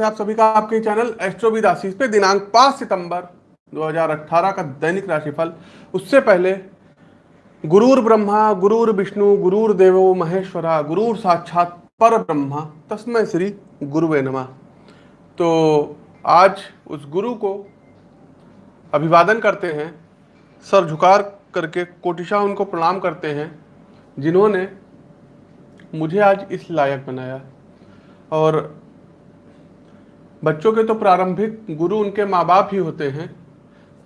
है आप सभी का आपके चैनल एस्ट्रोविद आशीष पे दिनांक 5 सितंबर 2018 का दैनिक राशिफल। उससे पहले गुरुर ब्रह्मा, गुरुर विष्णु, गुरुर देवो महेश्वरा, गुरुर साक्षात पर ब्रह्मा तस्मय श्री गुरुवे नमा। तो आज उस गुरु को अभिवादन करते हैं, सर झुकार करके कोटिशा उनको प्रणाम करते हैं, जिन्होंने मुझे आज इस लायक बनाया। और बच्चों के तो प्रारंभिक गुरु उनके माँ बाप ही होते हैं।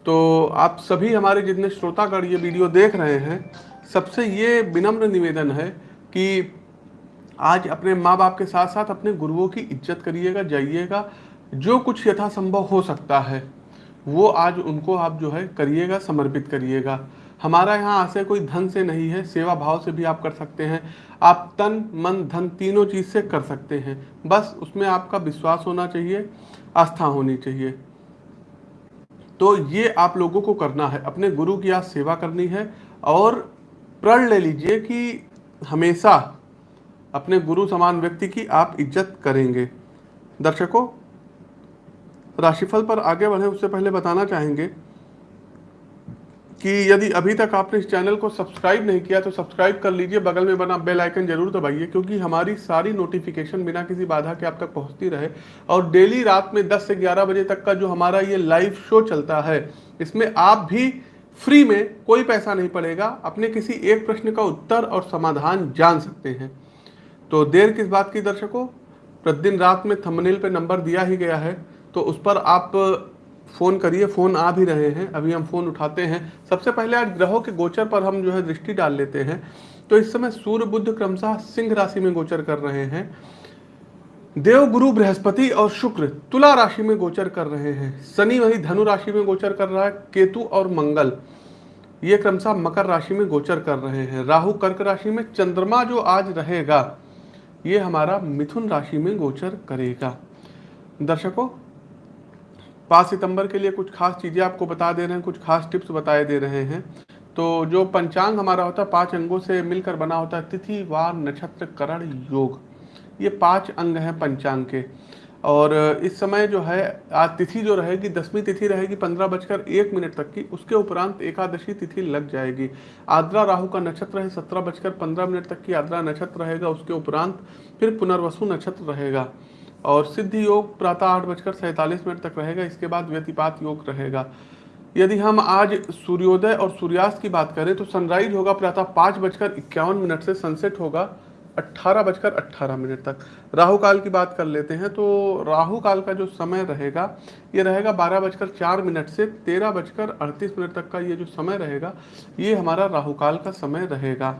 तो आप सभी हमारे जितने श्रोतागढ़ ये वीडियो देख रहे हैं, सबसे ये विनम्र निवेदन है कि आज अपने माँ बाप के साथ साथ अपने गुरुओं की इज़्ज़त करिएगा, जाइएगा। जो कुछ यथासंभव हो सकता है, वो आज उनको आप जो है करिएगा, समर्पित करिएगा। हमारा यहाँ आशय कोई धन से नहीं है, सेवा भाव से भी आप कर सकते हैं। आप तन, मन, धन तीनों चीज़ से कर सकते हैं। बस उसमें आपका विश्वास होना चाहिए, आस्था होनी चाहिए। तो ये आप लोगों को करना है। अपने गुरु की आज सेवा करनी है और प्रण ले लीजिए कि हमेशा अपने गुरु समान व्यक्ति की आप इज़्ज़त करेंगे। दर्शकों, राशिफल पर आगे बढ़े उससे पहले बताना चाहेंगे कि यदि अभी तक आपने इस चैनल को सब्सक्राइब नहीं किया तो सब्सक्राइब कर लीजिए, बगल में बना बेल आइकन ज़रूर दबाइए, क्योंकि हमारी सारी नोटिफिकेशन बिना किसी बाधा के आप तक पहुँचती रहे। और डेली रात में 10 से 11 बजे तक का जो हमारा ये लाइव शो चलता है, इसमें आप भी फ्री में कोई पैसा नहीं पड़ेगा। अपने किसी एक प्रश्न का उत्तर और समाधान जान सकते हैं। तो देर किस बात की दर्शकों? प्रतिदिन रात में थंबनेल पे नंबर दिया ही गया है तो उस पर आप फ़ोन करिए, फ़ोन आ भी रहे हैं, अभी हम फ़ोन उठाते हैं। सबसे पहले आज ग्रहों के गोचर पर हम जो है दृष्टि डाल लेते हैं। तो इस समय सूर्य बुद्ध क्रमशः सिंह राशि में गोचर कर रहे हैं। देव, गुरु, बृहस्पति और शुक्र तुला राशि में गोचर कर रहे हैं। शनि वही धनु राशि में गोचर कर रहा है, केतु और मंगल। ये क्रमशः मकर राशि में गोचर कर रहे हैं। राहु, कर्क राशि में चंद्रमा जो आज रहेगा, ये हमारा मिथुन राशि में गोचर करेगा। दर्शकों पाँच सितंबर के लिए कुछ खास चीज़ें आपको बता दे रहे हैं, कुछ खास टिप्स बताए दे रहे हैं। तो जो पंचांग हमारा होता है, पाँच अंगों से मिलकर बना होता है, तिथि, वार, नक्षत्र, करण, योग। ये पाँच अंग हैं पंचांग के। और इस समय जो है, आज तिथि जो रहेगी, दसवीं तिथि रहेगी, पंद्रह बजकर एक मिनट तक की, उसके उपरांत एकादशी तिथि लग जाएगी। आद्रा राहु का नक्षत्र है, सत्रह बजकर पंद्रह मिनट तक की आद्रा नक्षत्र रहेगा, उसके उपरांत फिर पुनर्वसु नक्षत्र रहेगा। और सिद्ध योग प्रातः आठ बजकर सैंतालीस मिनट तक रहेगा, इसके बाद व्यतिपात योग रहेगा। यदि हम आज सूर्योदय और सूर्यास्त की बात करें तो सनराइज होगा प्रातः पाँच बजकर इक्यावन मिनट से सनसेट होगा अट्ठारह बजकर अट्ठारह मिनट तक। राहु काल की बात कर लेते हैं तो राहु काल का जो समय रहेगा, ये रहेगा बारह बजकर चार मिनट से तेरह बजकर अड़तीस मिनट तक का ये जो समय रहेगा, ये हमारा राहु काल का समय रहेगा।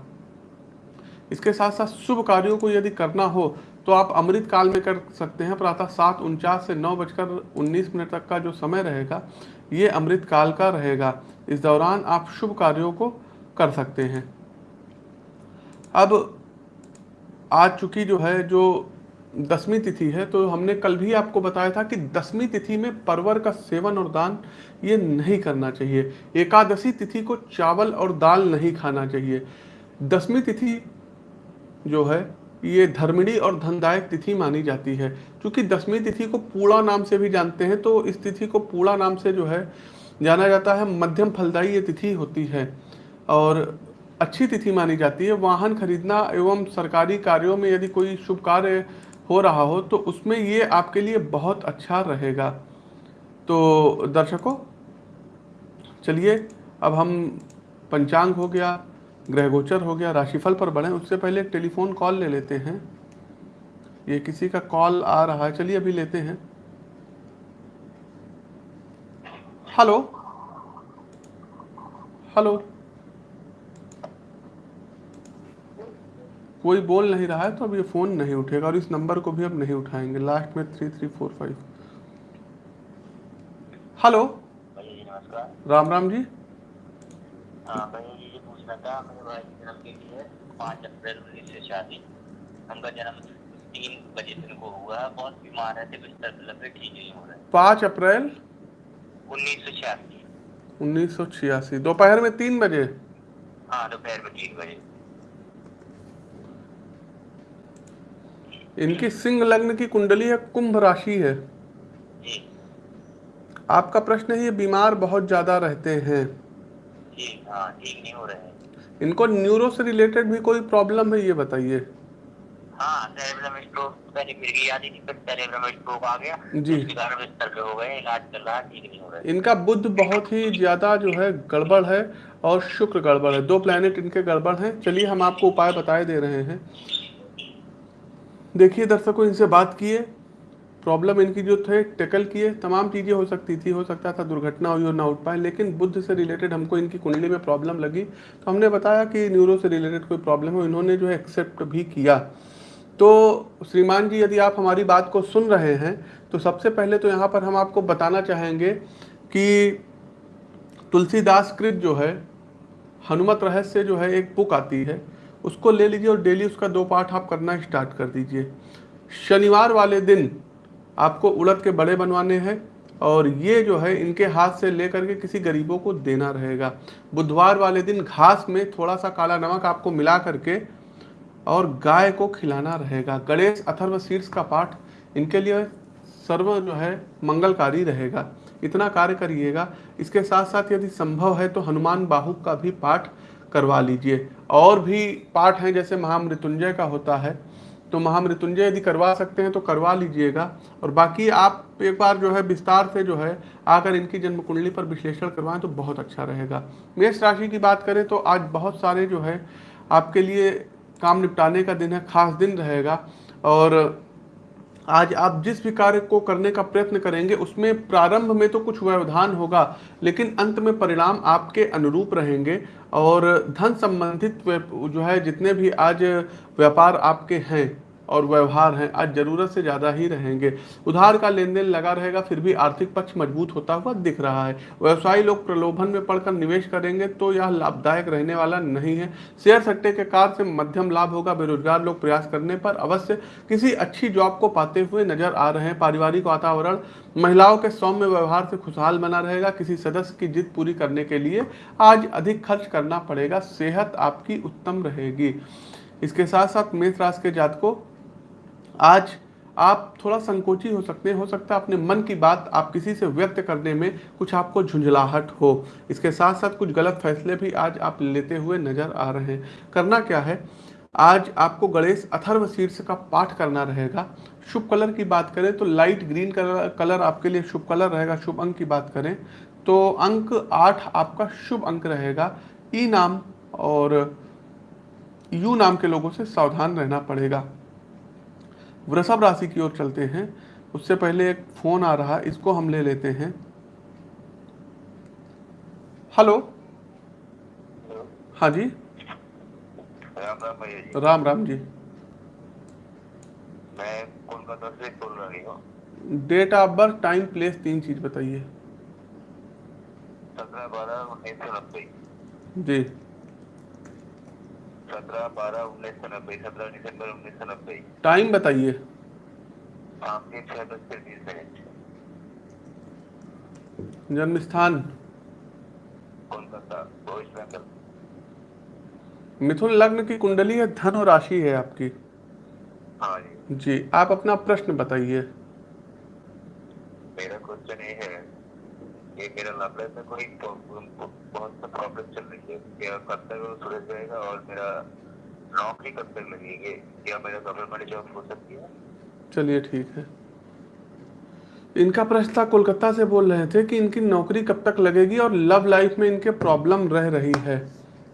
इसके साथ साथ शुभ कार्यों को यदि करना हो तो आप अमृत काल में कर सकते हैं। प्रातः सात उनचास से नौ बजकर उन्नीस मिनट तक का जो समय रहेगा, ये अमृत काल का रहेगा। इस दौरान आप शुभ कार्यों को कर सकते हैं। अब आज चूँकि जो है, जो दसवीं तिथि है तो हमने कल भी आपको बताया था कि दसवीं तिथि में परवर का सेवन और दान ये नहीं करना चाहिए। एकादशी तिथि को चावल और दाल नहीं खाना चाहिए। दसवीं तिथि जो है, ये धर्मिणी और धनदायक तिथि मानी जाती है। क्योंकि दसवीं तिथि को पूड़ा नाम से भी जानते हैं तो इस तिथि को पूड़ा नाम से जो है, जाना जाता है। मध्यम फलदायी ये तिथि होती है और अच्छी तिथि मानी जाती है। वाहन खरीदना एवं सरकारी कार्यों में यदि कोई शुभ कार्य हो रहा हो तो उसमें ये आपके लिए बहुत अच्छा रहेगा। तो दर्शकों, चलिए, अब हम पंचांग हो गया। ग्रह गोचर हो गया राशिफल पर बढ़े उससे पहले एक टेलीफोन कॉल ले लेते हैं। ये किसी का कॉल आ रहा है चलिए अभी लेते हैं। हेलो? हेलो? कोई बोल नहीं रहा है तो अब ये फ़ोन नहीं उठेगा और इस नंबर को भी अब नहीं उठाएँगे। लास्ट में three three four five. Hello? Ram Ram ji. हाँ था मेरे भाई जन्म के लिए पाँच अप्रैल उन्नीस सौ छियासी उनका जन्म तीन बजे दिन को हुआ बहुत बीमार है बिस्तर पे लगे ठीक नहीं हो रहा है। पाँच अप्रैल? उन्नीस सौ छियासी। उन्नीस सौ छियासी। दोपहर में तीन बजे? हाँ दोपहर में तीन बजे। इनकी सिंह लग्न की कुंडली है कुंभ राशि है। आपका प्रश्न है ये बीमार बहुत ज़्यादा रहते हैं। ठीक हाँ ठीक नहीं हो रहे हैं। इनको न्यूरो से रिलेटेड भी कोई प्रॉब्लम है ये बताइए। हाँ सेरेब्रम स्ट्रोक पहले फिर गई याद फिर सेरेब्रम स्ट्रोक आ गया। जी। कारण बिस्तर पे हो गए इलाज चल रहा ठीक नहीं हो रहा इनका बुद्ध बहुत ही ज़्यादा जो है गड़बड़ है और शुक्र गड़बड़ है। दो प्लैनेट इनके गड़बड़ हैं। चलिए हम आपको उपाय बताए दे रहे हैं। देखिए दर्शकों इनसे बात किए। प्रॉब्लम इनकी जो थे, टेकल किए, तमाम चीज़ें हो सकती थी, हो सकता था दुर्घटना हुई और ना उठ पाए, लेकिन बुद्ध से रिलेटेड हमको इनकी कुंडली में प्रॉब्लम लगी। तो हमने बताया कि न्यूरो से रिलेटेड कोई प्रॉब्लम है, इन्होंने जो है एक्सेप्ट भी किया। तो श्रीमान जी, यदि आप हमारी बात को सुन रहे हैं तो सबसे पहले तो यहाँ पर हम आपको बताना चाहेंगे कि तुलसीदास कृत जो है, हनुमत रहस्य जो है, एक बुक आती है। उसको ले लीजिए और डेली उसका दो पाठ आप करना स्टार्ट कर दीजिए। शनिवार वाले दिन आपको उड़द के बड़े बनवाने हैं और ये जो है, इनके हाथ से लेकर के किसी गरीबों को देना रहेगा। बुधवार वाले दिन घास में थोड़ा सा काला नमक आपको मिला करके और गाय को खिलाना रहेगा। गणेश अथर्व शीर्ष का पाठ इनके लिए सर्व जो है, मंगलकारी रहेगा। इतना कार्य करिएगा। इसके साथ साथ यदि संभव है तो हनुमान बाहु का भी पाठ करवा लीजिए। और भी पाठ हैं, जैसे महामृत्युंजय का होता है। तो महामृत्युंजय यदि करवा सकते हैं तो करवा लीजिएगा। और बाकी आप एक बार जो है विस्तार से जो है आकर इनकी जन्म कुंडली पर विश्लेषण करवाएँ तो बहुत अच्छा रहेगा। मेष राशि की बात करें तो आज बहुत सारे जो है आपके लिए काम निपटाने का दिन है, खास दिन रहेगा। और आज आप जिस भी कार्य को करने का प्रयत्न करेंगे, उसमें प्रारंभ में तो कुछ व्यवधान होगा, लेकिन अंत में परिणाम आपके अनुरूप रहेंगे। और धन संबंधित जो है, जितने भी आज व्यापार आपके हैं और व्यवहार हैं। आज ज़रूरत से ज़्यादा ही रहेंगे। उधार का लेन देन लगा रहेगा, फिर भी आर्थिक पक्ष मज़बूत होता हुआ दिख रहा है। व्यवसायी लोग प्रलोभन में पड़कर निवेश करेंगे तो यह लाभदायक रहने वाला नहीं है। शेयर सट्टे के कार से मध्यम लाभ होगा। बेरोजगार लोग प्रयास करने पर अवश्य किसी अच्छी जॉब को पाते हुए नज़र आ रहे हैं। पारिवारिक वातावरण, महिलाओं के सौम्य व्यवहार से खुशहाल बना रहेगा। किसी सदस्य की जिद पूरी करने के लिए आज अधिक खर्च करना पड़ेगा। सेहत आपकी उत्तम रहेगी। इसके साथ साथ मेष राशि के जातकों आज आप थोड़ा संकोची हो सकते हैं, हो सकता है अपने मन की बात आप किसी से व्यक्त करने में कुछ आपको झुंझलाहट हो। इसके साथ साथ कुछ गलत फैसले भी आज आप लेते हुए नज़र आ रहे हैं। करना क्या है? आज आपको गणेश अथर्व शीर्ष का पाठ करना रहेगा। शुभ कलर की बात करें तो लाइट ग्रीन कलर कलर आपके लिए शुभ कलर रहेगा, शुभ अंक की बात करें तो अंक आठ आपका शुभ अंक रहेगा। ई नाम और यू नाम के लोगों से सावधान रहना पड़ेगा। वृषभ राशि की ओर चलते हैं। उससे पहले एक फ़ोन आ रहा इसको हम ले लेते हैं। हेलो। हाँ जी। राम राम भैया जी। राम राम जी। मैं कोलकाता से बोल रही हूँ। Date of birth time place तीन चीज़ बताइए। सत्रह बारह उन्नीस सौ नब्बे। जी। सत्रह बारह उन्नीस सौ नब्बे सत्रह दिसंबर उन्नीस सौ नब्बे। टाइम बताइए। आपके बीस मिनट जन्म स्थान कोलकाता वेस्ट बंगाल मिथुन लग्न की कुंडली है धन और राशि है आपकी। हाँ जी। जी आप अपना प्रश्न बताइए। मेरा क्वेश्चन ये है कि मेरा लव लाइफ में कोई बहुत सा प्रॉब्लम चल रही है क्या कब तक वो सुलझ जाएगा और मेरा नौकरी कब तक लगेगी? क्या मेरा गवर्नमेंट जॉब हो सकती है? चलिए ठीक है। इनका प्रश्न था, कोलकाता से बोल रहे थे कि इनकी नौकरी कब तक लगेगी और लव लाइफ में इनके प्रॉब्लम रह रही है।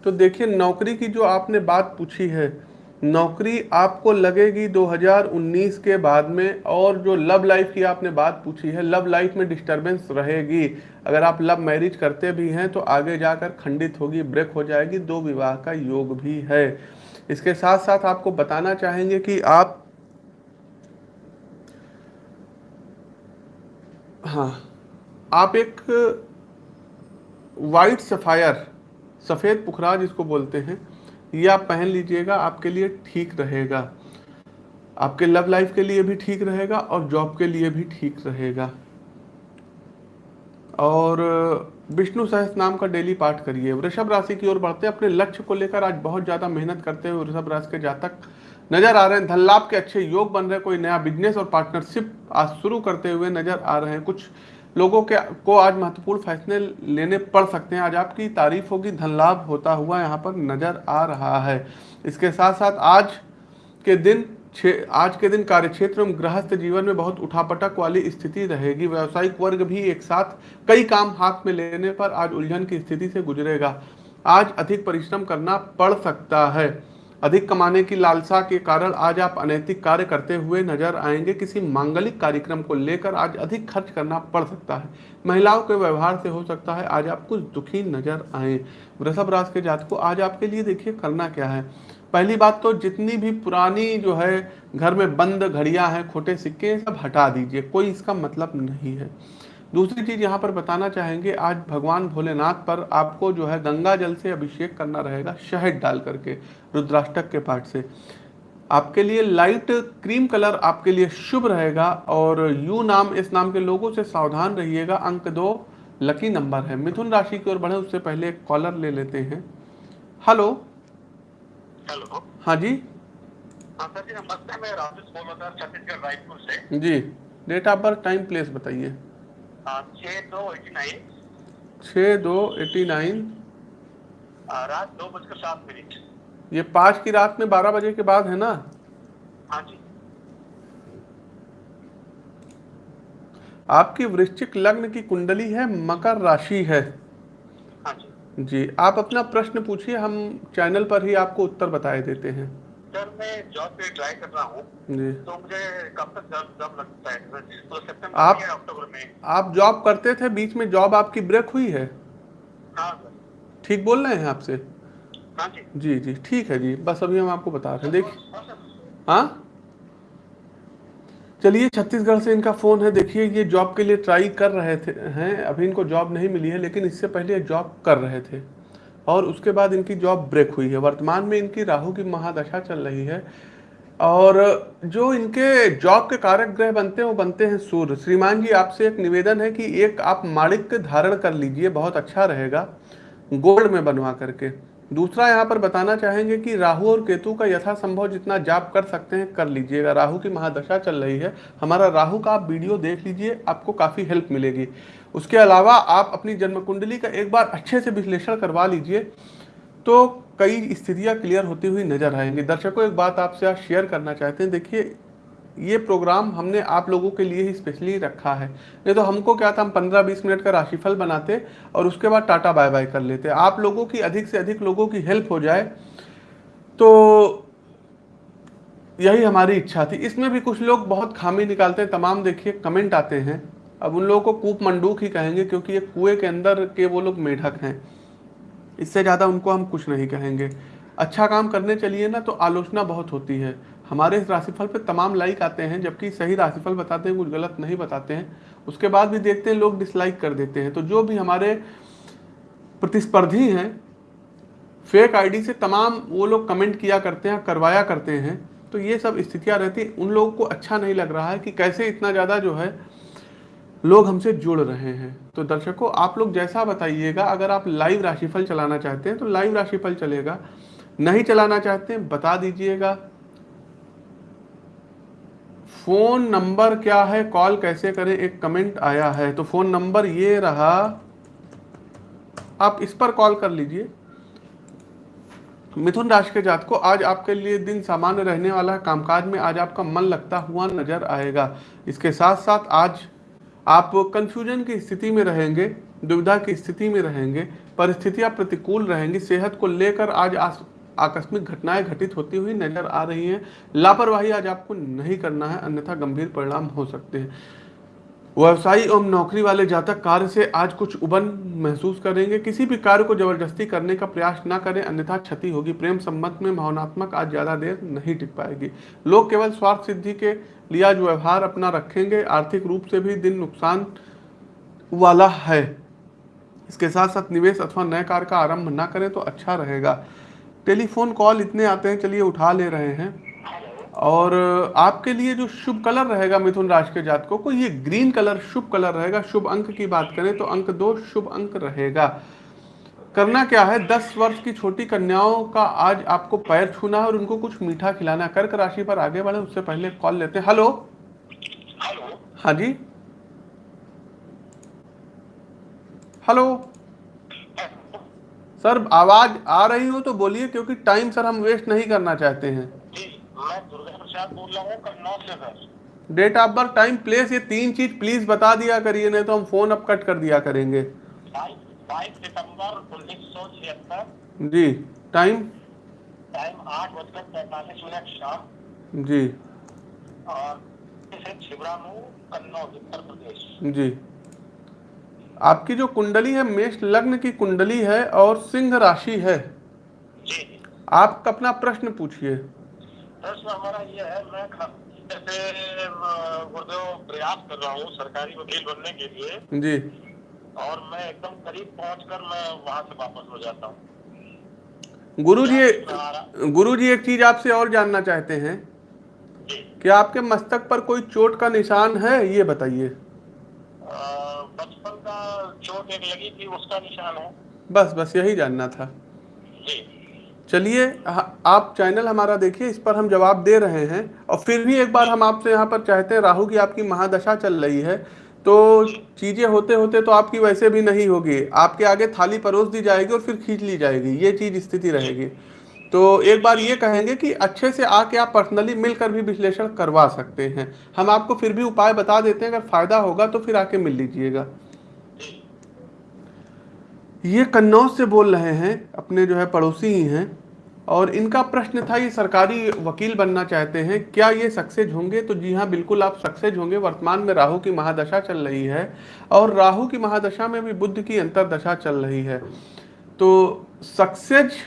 तो देखिए, नौकरी की जो आपने बात पूछी है नौकरी आपको लगेगी 2019 के बाद में, और जो लव लाइफ की आपने बात पूछी है लव लाइफ में डिस्टरबेंस रहेगी। अगर आप लव मैरिज करते भी हैं तो आगे जाकर खंडित होगी ब्रेक हो जाएगी, दो विवाह का योग भी है। इसके साथ साथ आपको बताना चाहेंगे कि आप हाँ आप एक वाइट सफ़ायर सफ़ेद पुखराज जिसको बोलते हैं। ये आप पहन लीजिएगा, आपके लिए ठीक रहेगा। आपके लव लाइफ के लिए भी ठीक रहेगा और जॉब के लिए भी ठीक रहेगा। और, विष्णु सहस नाम का डेली पाठ करिए। वृषभ राशि की ओर बढ़ते अपने लक्ष्य को लेकर आज बहुत ज़्यादा मेहनत करते हुए वृषभ राशि के जातक नज़र आ रहे हैं। धन लाभ के अच्छे योग बन रहे कोई नया बिज़नेस और पार्टनरशिप आज शुरू करते हुए नज़र आ रहे हैं। कुछ लोगों के, को आज महत्वपूर्ण फैसले लेने पड़ सकते हैं। आज आपकी तारीफ़ होगी धन लाभ होता हुआ यहाँ पर नज़र आ रहा है। इसके साथ साथ आज के दिन आज के दिन कार्यक्षेत्र में गृहस्थ जीवन में बहुत उठापटक वाली स्थिति रहेगी। व्यावसायिक वर्ग भी एक साथ कई काम हाथ में लेने पर आज उलझन की स्थिति से गुजरेगा। आज अधिक परिश्रम करना पड़ सकता है। अधिक कमाने की लालसा के कारण आज आप अनैतिक कार्य करते हुए नज़र आएँगे। किसी मांगलिक कार्यक्रम को लेकर आज अधिक खर्च करना पड़ सकता है। महिलाओं के व्यवहार से हो सकता है आज आप कुछ दुखी नज़र आए। वृषभ राशि के जात को आज आपके लिए देखिए करना क्या है। पहली बात तो जितनी भी पुरानी जो है घर में बंद घड़ियाँ हैं, खोटे सिक्के सब हटा दीजिए, कोई इसका मतलब नहीं है। दूसरी चीज़ यहाँ पर बताना चाहेंगे आज भगवान भोलेनाथ पर आपको जो है गंगा जल से अभिषेक करना रहेगा शहद डाल करके रुद्राष्टक के पाठ से। आपके लिए लाइट क्रीम कलर आपके लिए शुभ रहेगा और यू नाम इस नाम के लोगों से सावधान रहिएगा। अंक दो लकी नंबर है। मिथुन राशि की ओर बढ़े उससे पहले एक कॉलर ले लेते हैं। हेलो हेलो हाँ जी? हाँ सर जी नमस्ते मैं राजेश बोल रहा था छत्तीसगढ़ रायपुर से। जी date of birth time place बताइए। छः दो एटी नाइन। छः दो एटी नाइन। रात दो बजकर सात मिनट। ये पाँच की रात में बारह बजे के बाद है ना? हाँ जी। आपकी वृश्चिक लग्न की कुंडली है मकर राशि है। हाँ जी। जी आप अपना प्रश्न पूछिए हम चैनल पर ही आपको उत्तर बताए देते हैं। सर मैं जॉब पे ट्राई कर रहा हूँ तो मुझे कब तक जॉब जॉब लगता है? तो सितंबर आप- अक्टूबर में। आप जॉब करते थे बीच में जॉब आपकी ब्रेक हुई है? हाँ सर ठीक बोल रहे हैं आपसे? हाँ जी। जी जी। ठीक है जी। बस अभी हम आपको बता रहे हैं। देखिए हाँ हाँ? चलिए छत्तीसगढ़ से इनका फ़ोन है। देखिए ये जॉब के लिए ट्राई कर रहे थे हैं। अभी इनको जॉब नहीं मिली है लेकिन इससे पहले जॉब कर रहे थे। और उसके बाद इनकी जॉब ब्रेक हुई है। वर्तमान में इनकी राहु की महादशा चल रही है। और जो इनके जॉब के कारक ग्रह बनते हैं, वो बनते हैं सूर्य। श्रीमान जी, आपसे एक निवेदन है कि एक आप माणिक धारण कर लीजिए, बहुत अच्छा रहेगा। गोल्ड में बनवा करके। दूसरा यहाँ पर बताना चाहेंगे कि राहु और केतु का यथासंभव जितना जाप कर सकते हैं, कर लीजिएगा राहु की महादशा चल रही है, हमारा राहु का आप वीडियो देख लीजिए, आपको काफ़ी हेल्प मिलेगी। उसके अलावा आप अपनी जन्म कुंडली का एक बार अच्छे से विश्लेषण करवा लीजिए तो कई स्थितियाँ क्लियर होती हुई नज़र आएँगी। दर्शकों, एक बात आपसे आज शेयर करना चाहते हैं। देखिए, ये प्रोग्राम हमने आप लोगों के लिए ही स्पेशली रखा है। नहीं तो हमको क्या था, हम पंद्रह बीस मिनट का राशिफल बनाते और उसके बाद टाटा बाय बाय कर लेते। आप लोगों की, अधिक से अधिक लोगों की हेल्प हो जाए तो यही हमारी इच्छा थी। इसमें भी कुछ लोग बहुत खामी निकालते हैं। तमाम देखिए, कमेंट आते हैं। अब उन लोगों को कूप मंडूक ही कहेंगे क्योंकि ये कुएँ के अंदर के वो लोग मेढक हैं। इससे ज़्यादा उनको हम कुछ नहीं कहेंगे। अच्छा काम करने चलिए ना तो आलोचना बहुत होती है। हमारे इस राशिफल पे तमाम लाइक आते हैं, जबकि सही राशिफल बताते हैं, कुछ गलत नहीं बताते हैं। उसके बाद भी देखते हैं, लोग डिसलाइक कर देते हैं। तो जो भी हमारे प्रतिस्पर्धी हैं फेक आईडी से तमाम वो लोग कमेंट किया करते हैं, करवाया करते हैं। तो ये सब स्थितियाँ रहती उन लोगों को अच्छा नहीं लग रहा है कि कैसे इतना ज़्यादा जो है लोग हमसे जुड़ रहे हैं। तो दर्शकों, आप लोग जैसा बताइएगा, अगर आप लाइव राशिफल चलाना चाहते हैं तो लाइव राशिफल चलेगा। नहीं चलाना चाहते हैं, बता दीजिएगा। फ़ोन नंबर क्या है? कॉल कैसे करें? एक कमेंट आया है। तो फ़ोन नंबर ये रहा, आप इस पर कॉल कर लीजिए। मिथुन राशि के जात को आज आपके लिए दिन सामान्य रहने वाला है। कामकाज में आज आपका मन लगता हुआ नज़र आएगा। इसके साथ साथ आज आप कंफ्यूजन की स्थिति में रहेंगे, दुविधा की स्थिति में रहेंगे, परिस्थितियाँ प्रतिकूल रहेंगी, सेहत को लेकर आज आकस्मिक घटनाएँ घटित होती हुई नज़र आ रही हैं। लापरवाही आज आपको नहीं करना है, अन्यथा गंभीर परिणाम हो सकते हैं। व्यवसायी एवं नौकरी वाले जातक कार्य से आज कुछ उबन महसूस करेंगे। किसी भी कार्य को ज़बरदस्ती करने का प्रयास ना करें, अन्यथा क्षति होगी। प्रेम संबंध में भावनात्मक आज ज़्यादा देर नहीं टिक पाएगी। लोग केवल स्वार्थ सिद्धि के लिए आज व्यवहार अपना रखेंगे। आर्थिक रूप से भी दिन नुकसान वाला है। इसके साथ साथ निवेश अथवा नए कार्य का आरंभ ना करें तो अच्छा रहेगा। टेलीफोन कॉल इतने आते हैं, चलिए उठा ले रहे हैं। और आपके लिए जो शुभ कलर रहेगा मिथुन राशि के जातकों को, ये ग्रीन कलर शुभ कलर रहेगा। शुभ अंक की बात करें तो अंक दो शुभ अंक रहेगा। करना क्या है? दस वर्ष की छोटी कन्याओं का आज आपको पैर छूना है और उनको कुछ मीठा खिलाना कर्क राशि पर आगे बढ़े, उससे पहले कॉल लेते हैं। हेलो हाँ जी। हेलो सर, आवाज़ आ रही हो तो बोलिए, क्योंकि टाइम सर हम वेस्ट नहीं करना चाहते हैं। मैं दुर्गा प्रसाद बोल रहा हूँ कन्नौज से sir date of birth time place ये तीन चीज़ प्लीज़ बता दिया करिए नहीं तो हम फ़ोन अब कट कर दिया करेंगे। बाईस बाईस सितंबर उन्नीस सौ छिहत्तर। जी टाइम टाइम आठ बजकर पैंतालीस मिनट शाम। जी। और छिबरामू कन्नौज उत्तर प्रदेश। जी। आपकी जो कुंडली है मेष लग्न की कुंडली है और सिंह राशि है। जी। आप अपना प्रश्न पूछिए। प्रश्न हमारा ये है मैं जैसे गुरुदेव प्रयास कर रहा हूँ सरकारी वकील बनने के लिए जी। और मैं एकदम करीब पहुंचकर मैं वहाँ से वापस हो जाता हूँ। गुरु जी गुरु जी एक चीज़ आपसे और जानना चाहते हैं। क्या आपके मस्तक पर कोई चोट का निशान है? ये बताइए। बचपन का चोट एक लगी थी उसका निशान है। बस बस यही जानना था। जी। चलिए आप चैनल हमारा देखिए, इस पर हम जवाब दे रहे हैं। और फिर भी एक बार हम आपसे यहाँ पर चाहते हैं, राहु की आपकी महादशा चल रही है तो चीज़ें होते होते तो आपकी वैसे भी नहीं होगी। आपके आगे थाली परोस दी जाएगी और फिर खींच ली जाएगी, ये चीज़ स्थिति रहेगी। तो एक बार ये कहेंगे कि अच्छे से आके आप पर्सनली मिलकर भी विश्लेषण करवा सकते हैं। हम आपको फिर भी उपाय बता देते हैं, अगर फ़ायदा होगा तो फिर आके मिल लीजिएगा। ये कन्नौज से बोल रहे हैं, अपने जो है पड़ोसी ही हैं, और इनका प्रश्न था, ये सरकारी वकील बनना चाहते हैं, क्या ये सक्सेस होंगे? तो जी हाँ बिल्कुल आप सक्सेस होंगे। वर्तमान में राहु की महादशा चल रही है, और राहु की महादशा में भी बुद्ध की अंतरदशा चल रही है। तो सक्सेस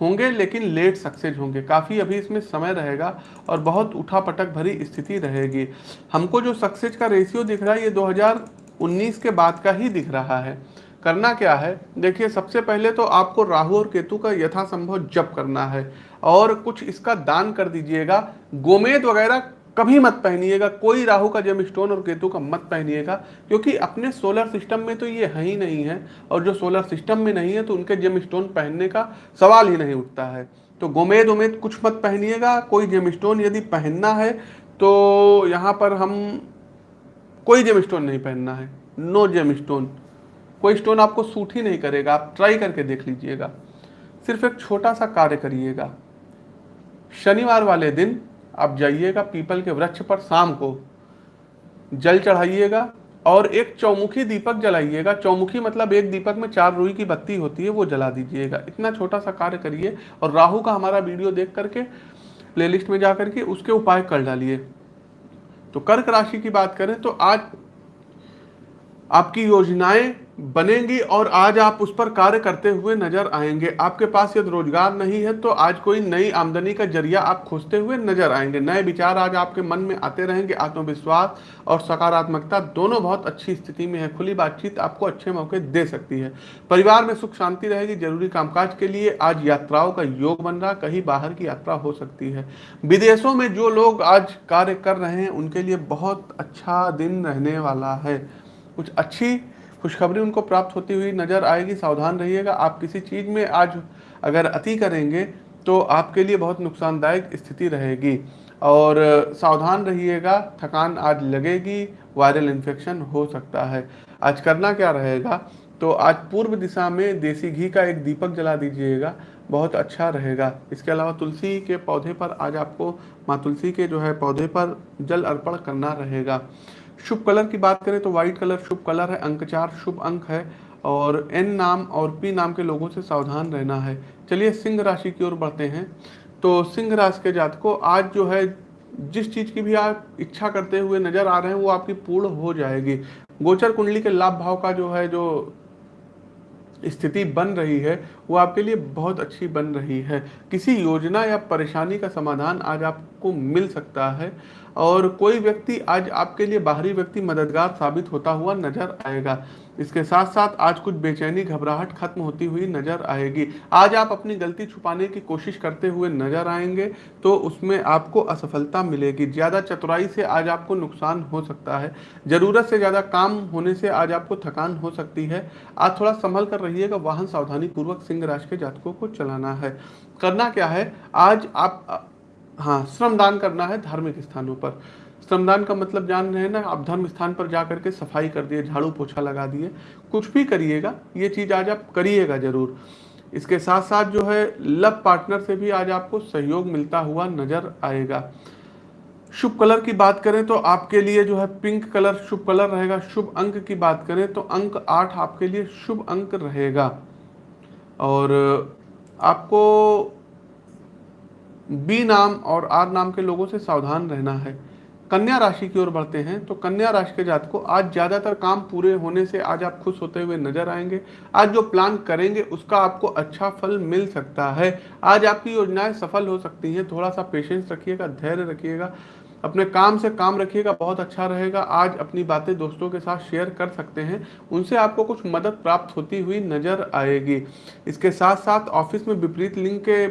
होंगे, लेकिन लेट सक्सेस होंगे। काफ़ी अभी इसमें समय रहेगा, और बहुत उठापटक भरी स्थिति रहेगी। हमको जो सक्सेस का रेशियो दिख रहा है, ये 2019 के बाद का ही दिख रहा है। करना क्या है? देखिए, सबसे पहले तो आपको राहु और केतु का यथासंभव जप करना है और कुछ इसका दान कर दीजिएगा। गोमेद वगैरह कभी मत पहनिएगा, कोई राहु का जेम स्टोन और केतु का मत पहनिएगा, क्योंकि अपने सोलर सिस्टम में तो ये है ही नहीं है और जो सोलर सिस्टम में नहीं है तो उनके जेम स्टोन पहनने का सवाल ही नहीं उठता है। तो गोमेद उमेद कुछ मत पहनिएगा, कोई जेम स्टोन यदि पहनना है तो यहाँ पर हम कोई जेम स्टोन नहीं पहनना है, नो जेम स्टोन। कोई स्टोन आपको सूट ही नहीं करेगा, आप ट्राई करके देख लीजिएगा। सिर्फ़ एक छोटा सा कार्य करिएगा। शनिवार वाले दिन आप जाइएगा पीपल के वृक्ष पर शाम को। जल चढ़ाइएगा और एक चौमुखी दीपक जलाइएगा। चौमुखी मतलब एक दीपक में चार रुई की बत्ती होती है, वो जला दीजिएगा। इतना छोटा सा कार्य करिए और राहु का हमारा वीडियो देख करके प्लेलिस्ट में जा करके उसके उपाय कर डालिए। तो कर्क राशि की बात करें तो आज आपकी योजनाएँ बनेंगी और आज आप उस पर कार्य करते हुए नज़र आएँगे। आपके पास यदि रोज़गार नहीं है तो आज कोई नई आमदनी का ज़रिया आप खोजते हुए नज़र आएँगे। नए विचार आज आपके मन में आते रहेंगे। आत्मविश्वास और सकारात्मकता दोनों बहुत अच्छी स्थिति में है। खुली बातचीत आपको अच्छे मौके दे सकती है। परिवार में सुख शांति रहेगी। ज़रूरी कामकाज के लिए आज यात्राओं का योग बन रहा कहीं बाहर की यात्रा हो सकती है। विदेशों में जो लोग आज कार्य कर रहे हैं, उनके लिए बहुत अच्छा दिन रहने वाला है। कुछ अच्छी खुशखबरी उनको प्राप्त होती हुई नज़र आएगी, सावधान रहिएगा। आप किसी चीज़ में आज अगर अति करेंगे तो आपके लिए बहुत नुकसानदायक स्थिति रहेगी। और सावधान रहिएगा, थकान आज लगेगी, वायरल इन्फेक्शन हो सकता है। आज करना क्या रहेगा? तो आज पूर्व दिशा में देसी घी का एक दीपक जला दीजिएगा, बहुत अच्छा रहेगा। इसके अलावा तुलसी के पौधे पर आज आपको माँ तुलसी के जो है पौधे पर जल अर्पण करना रहेगा। शुभ कलर की बात करें तो व्हाइट कलर शुभ कलर है अंक चार शुभ अंक है और एन नाम और पी नाम के लोगों से सावधान रहना है। चलिए सिंह राशि की ओर बढ़ते हैं। तो सिंह राशि के जातकों, आज जो है, जिस चीज़ की भी आप इच्छा करते हुए नज़र आ रहे हैं, वो आपकी पूर्ण हो जाएगी। गोचर कुंडली के लाभ भाव का जो है, जो स्थिति बन रही है, वो आपके लिए बहुत अच्छी बन रही है। किसी योजना या परेशानी का समाधान आज आपको मिल सकता है और कोई व्यक्ति आज आपके लिए बाहरी व्यक्ति मददगार साबित होता हुआ नज़र आएगा। इसके साथ साथ आज कुछ बेचैनी घबराहट खत्म होती हुई नज़र आएगी। आज आप अपनी गलती छुपाने की कोशिश करते हुए नज़र आएँगे तो उसमें आपको असफलता मिलेगी। ज़्यादा चतुराई से आज आपको नुकसान हो सकता है। ज़रूरत से ज़्यादा काम होने से आज आपको थकान हो सकती है। आज थोड़ा संभल कर रहिएगा। वाहन सावधानी पूर्वक सिंह राशि के जातकों को चलाना है। करना क्या है? आज आप हाँ श्रमदान करना है धार्मिक स्थानों पर। श्रमदान का मतलब जान रहे हैं ना, आप धर्म स्थान पर जा करके सफ़ाई कर दिए, झाड़ू पोछा लगा दिए, कुछ भी करिएगा, ये चीज़ आज आप करिएगा ज़रूर। इसके साथ साथ जो है, लव पार्टनर से भी आज आपको सहयोग मिलता हुआ नज़र आएगा। शुभ कलर की बात करें तो आपके लिए जो है पिंक कलर शुभ कलर रहेगा, शुभ अंक की बात करें तो अंक आठ आपके लिए शुभ अंक रहेगा। और आपको बी नाम और आर नाम के लोगों से सावधान रहना है। कन्या राशि की ओर बढ़ते हैं तो कन्या राशि के जात को आज ज़्यादातर काम पूरे होने से आज आप खुश होते हुए नज़र आएँगे। आज जो प्लान करेंगे, उसका आपको अच्छा फल मिल सकता है। आज आपकी योजनाएँ सफल हो सकती हैं। थोड़ा सा पेशेंस रखिएगा, धैर्य रखिएगा, अपने काम से काम रखिएगा, बहुत अच्छा रहेगा। आज अपनी बातें दोस्तों के साथ शेयर कर सकते हैं। उनसे आपको कुछ मदद प्राप्त होती हुई नज़र आएगी। इसके साथ साथ ऑफ़िस में विपरीत लिंग के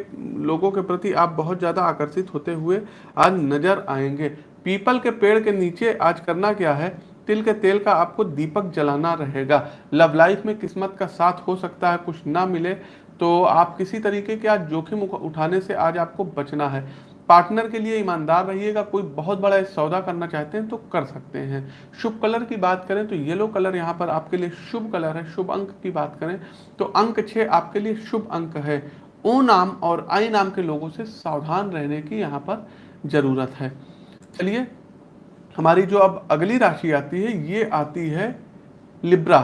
लोगों के प्रति आप बहुत ज़्यादा आकर्षित होते हुए आज नज़र आएँगे। पीपल के पेड़ के नीचे आज करना क्या है? तिल के तेल का आपको दीपक जलाना रहेगा। लव लाइफ में किस्मत का साथ हो सकता है, कुछ ना मिले तो आप किसी तरीके के आज जोखिम उठाने से आज आपको बचना है। पार्टनर के लिए ईमानदार रहिएगा, कोई बहुत बड़ा सौदा करना चाहते हैं तो कर सकते हैं। शुभ कलर की बात करें तो येलो कलर यहाँ पर आपके लिए शुभ कलर है, शुभ अंक की बात करें तो अंक छः आपके लिए शुभ अंक है। ओ नाम और आई नाम के लोगों से सावधान रहने की यहाँ पर ज़रूरत है। चलिए हमारी जो अब अगली राशि आती है ये आती है लिब्रा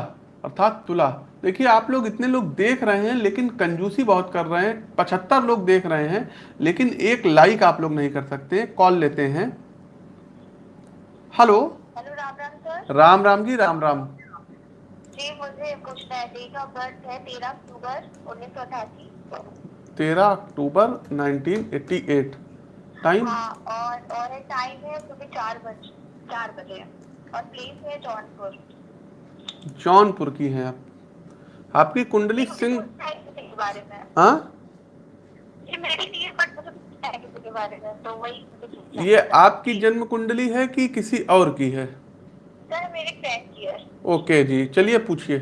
अर्थात तुला। देखिए आप लोग इतने लोग देख रहे हैं लेकिन कंजूसी बहुत कर रहे हैं पचहत्तर लोग देख रहे हैं लेकिन एक लाइक आप लोग नहीं कर सकते कॉल लेते हैं। Hello hello Ram Ram sir. Ram Ram ji Ram Ram. जी मुझे पूछना है डेट ऑफ़ बर्थ है तेरह अक्टूबर उन्नीस सौ अठासी तेरह अक्टूबर 1988 टाइम हाँ और और है टाइम है सुबह चार बजे चार बजे। और प्लेस है जौनपुर। जौनपुर की है आप। आपकी कुंडली सिंह के बारे में। हाँ? ये मेरी नहीं है बट मुझे पूछना के बारे में तो वही मुझे पूछना ये आपकी जन्म कुंडली है कि किसी और की है? सर मेरे फ्रेंड की है। ओके जी चलिए पूछिए।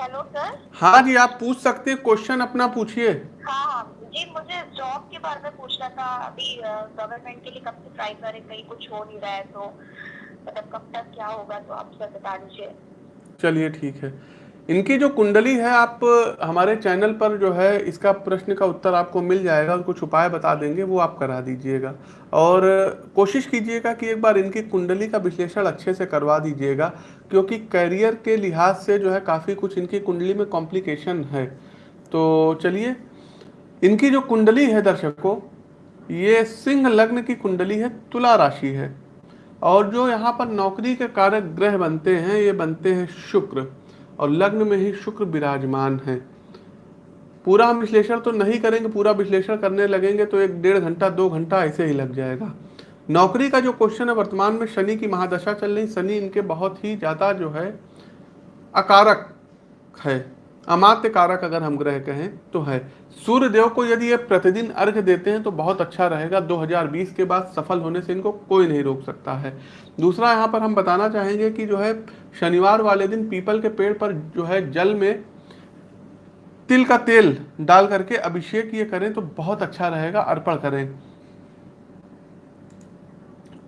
हेलो सर हाँ जी आप पूछ सकते हैं क्वेश्चन अपना पूछिए। हाँ हाँ। जी मुझे जॉब के बारे में पूछना था। अभी गवर्नमेंट के लिए कब से ट्राई करें, कहीं कुछ हो नहीं रहा है तो मतलब कब तक क्या होगा तो आप सर बता दीजिए। चलिए ठीक है। इनकी जो कुंडली है, आप, हमारे चैनल पर जो है, इसका प्रश्न का उत्तर आपको मिल जाएगा, और कुछ उपाय बता देंगे, वो आप करा दीजिएगा। और, कोशिश कीजिएगा कि एक बार इनकी कुंडली का विश्लेषण अच्छे से करवा दीजिएगा, क्योंकि करियर के लिहाज से जो है, काफ़ी कुछ इनकी कुंडली में कॉम्प्लिकेशन है। तो चलिए इनकी जो कुंडली है दर्शकों, ये सिंह लग्न की कुंडली है, तुला राशि है। और जो यहाँ पर नौकरी के कारक ग्रह बनते हैं, ये बनते हैं शुक्र। और लग्न में ही शुक्र विराजमान है। पूरा हम विश्लेषण तो नहीं करेंगे, पूरा विश्लेषण करने लगेंगे तो एक डेढ़ घंटा, दो घंटा ऐसे ही लग जाएगा। नौकरी का जो क्वेश्चन है, वर्तमान में शनि की महादशा चल रही, शनि इनके बहुत ही ज़्यादा जो है, अकारक है। अमात्य कारक अगर हम ग्रह कहें तो है। सूर्य देव को यदि ये प्रतिदिन अर्घ देते हैं तो बहुत अच्छा रहेगा। 2020 के बाद सफल होने से इनको कोई नहीं रोक सकता है। दूसरा, यहाँ पर हम बताना चाहेंगे कि जो है, शनिवार वाले दिन पीपल के पेड़ पर जो है, जल में तिल का तेल डाल करके अभिषेक ये करें तो बहुत अच्छा रहेगा। अर्पण करें।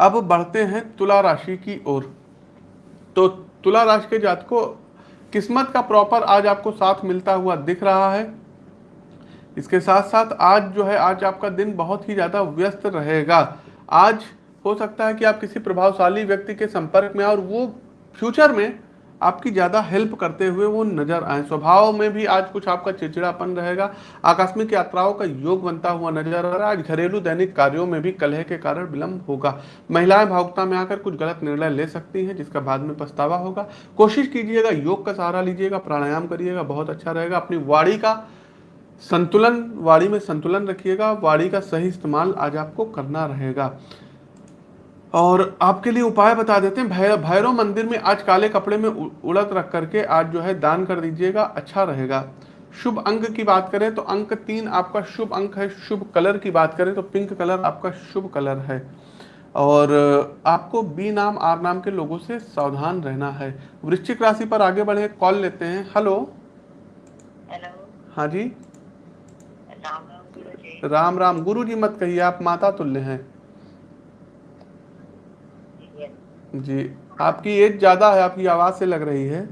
अब बढ़ते हैं तुला राशि की ओर। तो तुला राशि के जात को किस्मत का प्रॉपर आज आपको साथ मिलता हुआ दिख रहा है। इसके साथ साथ आज जो है, आज आपका दिन बहुत ही ज़्यादा व्यस्त रहेगा। आज हो सकता है कि आप किसी प्रभावशाली व्यक्ति के संपर्क में और वो फ्यूचर में आपकी ज़्यादा हेल्प करते हुए वो नज़र आए। स्वभाव में भी आज कुछ आपका चिड़चिड़ापन रहेगा। आकस्मिक यात्राओं का योग बनता हुआ नज़र आ रहा है। आज घरेलू दैनिक कार्यों में भी कलह के कारण विलंब होगा। महिलाएँ भावुकता में आकर कुछ गलत निर्णय ले सकती हैं, जिसका बाद में पछतावा होगा। कोशिश कीजिएगा, योग का सहारा लीजिएगा, प्राणायाम करिएगा, बहुत अच्छा रहेगा। अपनी वाड़ी का संतुलन वाड़ी में संतुलन रखिएगा। वाड़ी का सही इस्तेमाल आज आपको करना रहेगा। और आपके लिए उपाय बता देते हैं। भैरव भैरव मंदिर में आज काले कपड़े में उ- उड़द रख करके आज जो है दान कर दीजिएगा अच्छा रहेगा। शुभ अंक की बात करें तो अंक तीन आपका शुभ अंक है शुभ कलर की बात करें तो पिंक कलर आपका शुभ कलर है। और आपको बी नाम आर नाम के लोगों से सावधान रहना है। वृश्चिक राशि पर आगे बढ़े कॉल लेते हैं। हेलो। हेलो। हाँ जी। राम राम गुरु जी मत कहिए आप माता तुल्य हैं ये जी आपकी एज ज़्यादा है आपकी आवाज़ से लग रही है।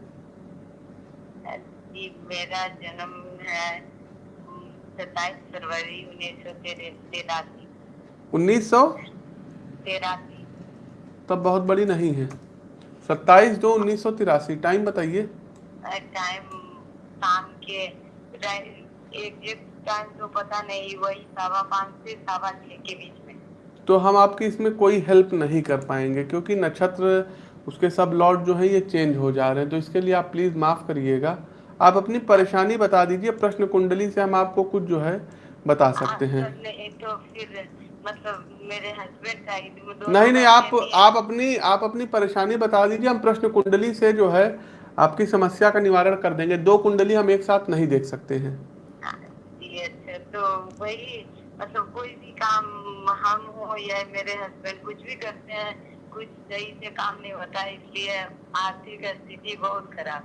जी मेरा जन्म है सत्ताईस फरवरी उन्नीस सौ तिरासी। उन्नीस सौ? तिरासी। तब बहुत बड़ी नहीं है। सत्ताईस दो उन्नीस सौ तिरासी टाइम बताइए। टाइम शाम के एग्जैक्ट टाइम तो पता नहीं वही सवा पाँच से सवा छः के बीच तो हम आपकी इसमें कोई हेल्प नहीं कर पाएँगे क्योंकि नक्षत्र उसके सब लॉर्ड जो है ये चेंज हो जा रहे हैं। तो इसके लिए आप प्लीज़ माफ़ करिएगा। आप अपनी परेशानी बता दीजिए प्रश्न कुंडली से हम आपको कुछ जो है बता सकते हैं। हाँ, तो नहीं तो फिर मतलब मेरे हस्बैंड का नहीं नहीं आप आप अपनी आप अपनी परेशानी बता दीजिए हम प्रश्न कुंडली से जो है आपकी समस्या का निवारण कर देंगे। दो कुंडली हम एक साथ नहीं देख सकते हैं। अच्छा तो वही मतलब कोई भी काम हम हो या मेरे हस्बैंड कुछ भी करते हैं, कुछ सही से काम नहीं होता, इसलिए आर्थिक स्थिति बहुत खराब।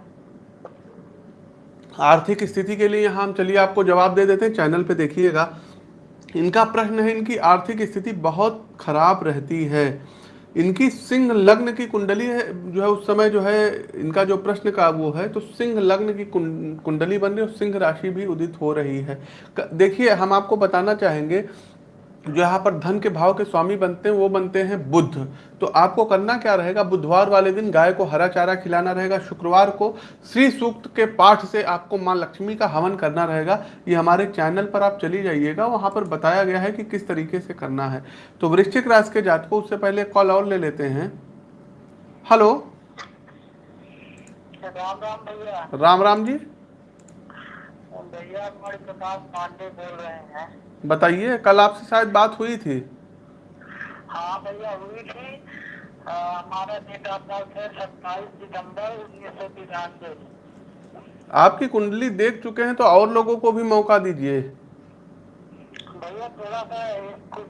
आर्थिक स्थिति के लिए यहाँ हम चलिए आपको जवाब दे देते हैं, चैनल पे देखिएगा। इनका प्रश्न है, इनकी आर्थिक स्थिति बहुत खराब रहती है। इनकी सिंह लग्न की कुंडली है, जो है उस समय जो है, इनका जो प्रश्न का वो है तो सिंह लग्न की कुंडली बन रही है सिंह राशि भी उदित हो रही है। देखिए, हम आपको बताना चाहेंगे यहाँ पर धन के भाव के स्वामी बनते हैं वो बनते हैं बुद्ध। तो आपको करना क्या रहेगा? बुधवार वाले दिन गाय को हरा चारा खिलाना रहेगा। शुक्रवार को श्री सूक्त के पाठ से आपको माँ लक्ष्मी का हवन करना रहेगा। ये हमारे चैनल पर आप चली जाइएगा। वहाँ पर बताया गया है कि किस तरीके से करना है। तो वृश्चिक राशि के जात को उससे पहले कॉल और ले लेते हैं। हेलो। राम राम भैया। राम राम जी। भैया प्रकाश पांडे बोल रहे हैं। बताइए कल आपसे शायद बात हुई थी। हाँ भैया हुई थी। हमारा डेट ऑफ़ बर्थ है सत्ताईस दिसंबर उन्नीस सौ तिरानवे। आपकी कुंडली देख चुके हैं तो और लोगों को भी मौका दीजिए। भैया थोड़ा सा कुछ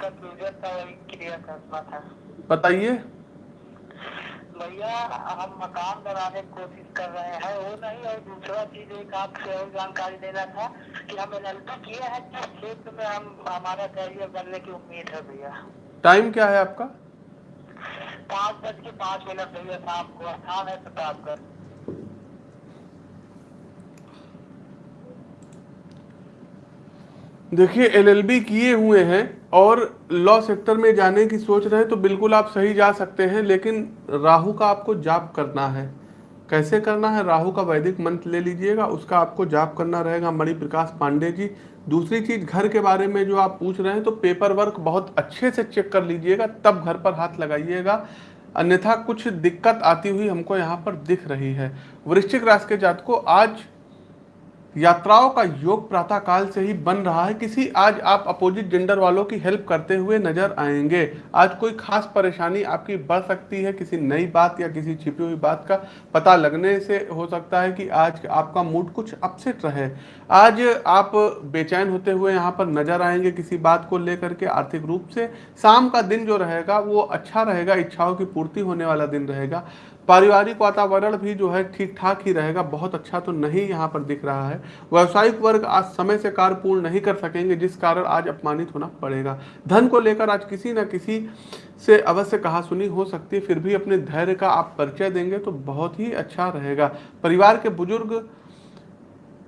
कंफ्यूजन था क्लियर करना था। बताइए। भैया हम मकान बनाने की कोशिश कर रहे हैं। वो नहीं और दूसरा चीज़ एक आपसे और जानकारी देना था कि हम एल किए हैं किस क्षेत्र में हम हमारा करियर बनने की उम्मीद है भैया। टाइम क्या है आपका? पाँच बज के पाँच मिनट भैया शाम को स्थान है प्रतापगढ़ देखिए एलएलबी किए हुए हैं और लॉ सेक्टर में जाने की सोच रहे हैं तो बिल्कुल आप सही जा सकते हैं, लेकिन राहु का आपको जाप करना है। कैसे करना है? राहु का वैदिक मंत्र ले लीजिएगा, उसका आपको जाप करना रहेगा। मणि प्रकाश पांडे जी, दूसरी चीज़ घर के बारे में जो आप पूछ रहे हैं तो पेपर वर्क बहुत अच्छे से चेक कर लीजिएगा, तब घर पर हाथ लगाइएगा। अन्यथा कुछ दिक्कत आती हुई हमको यहाँ पर दिख रही है। वृश्चिक राशि के जात को आज यात्राओं का योग प्रातः काल से ही बन रहा है। किसी आज आप अपोजिट जेंडर वालों की हेल्प करते हुए नज़र आएँगे। आज कोई खास परेशानी आपकी बढ़ सकती है किसी नई बात या किसी छिपी हुई बात का पता लगने से हो सकता है कि आज आपका मूड कुछ अपसेट रहे। आज आप बेचैन होते हुए यहाँ पर नज़र आएँगे किसी बात को लेकर के आर्थिक रूप से। शाम का दिन जो रहेगा वो अच्छा रहेगा। इच्छाओं की पूर्ति होने वाला दिन रहेगा। पारिवारिक वातावरण भी जो है ठीक ठाक ही रहेगा, बहुत अच्छा तो नहीं यहाँ पर दिख रहा है। व्यावसायिक वर्ग आज समय से कार्य पूर्ण नहीं कर सकेंगे, जिस कारण आज अपमानित होना पड़ेगा। धन को लेकर आज किसी न किसी से अवश्य कहा सुनी हो सकती है, फिर भी अपने धैर्य का आप परिचय देंगे तो बहुत ही अच्छा रहेगा। परिवार के बुज़ुर्ग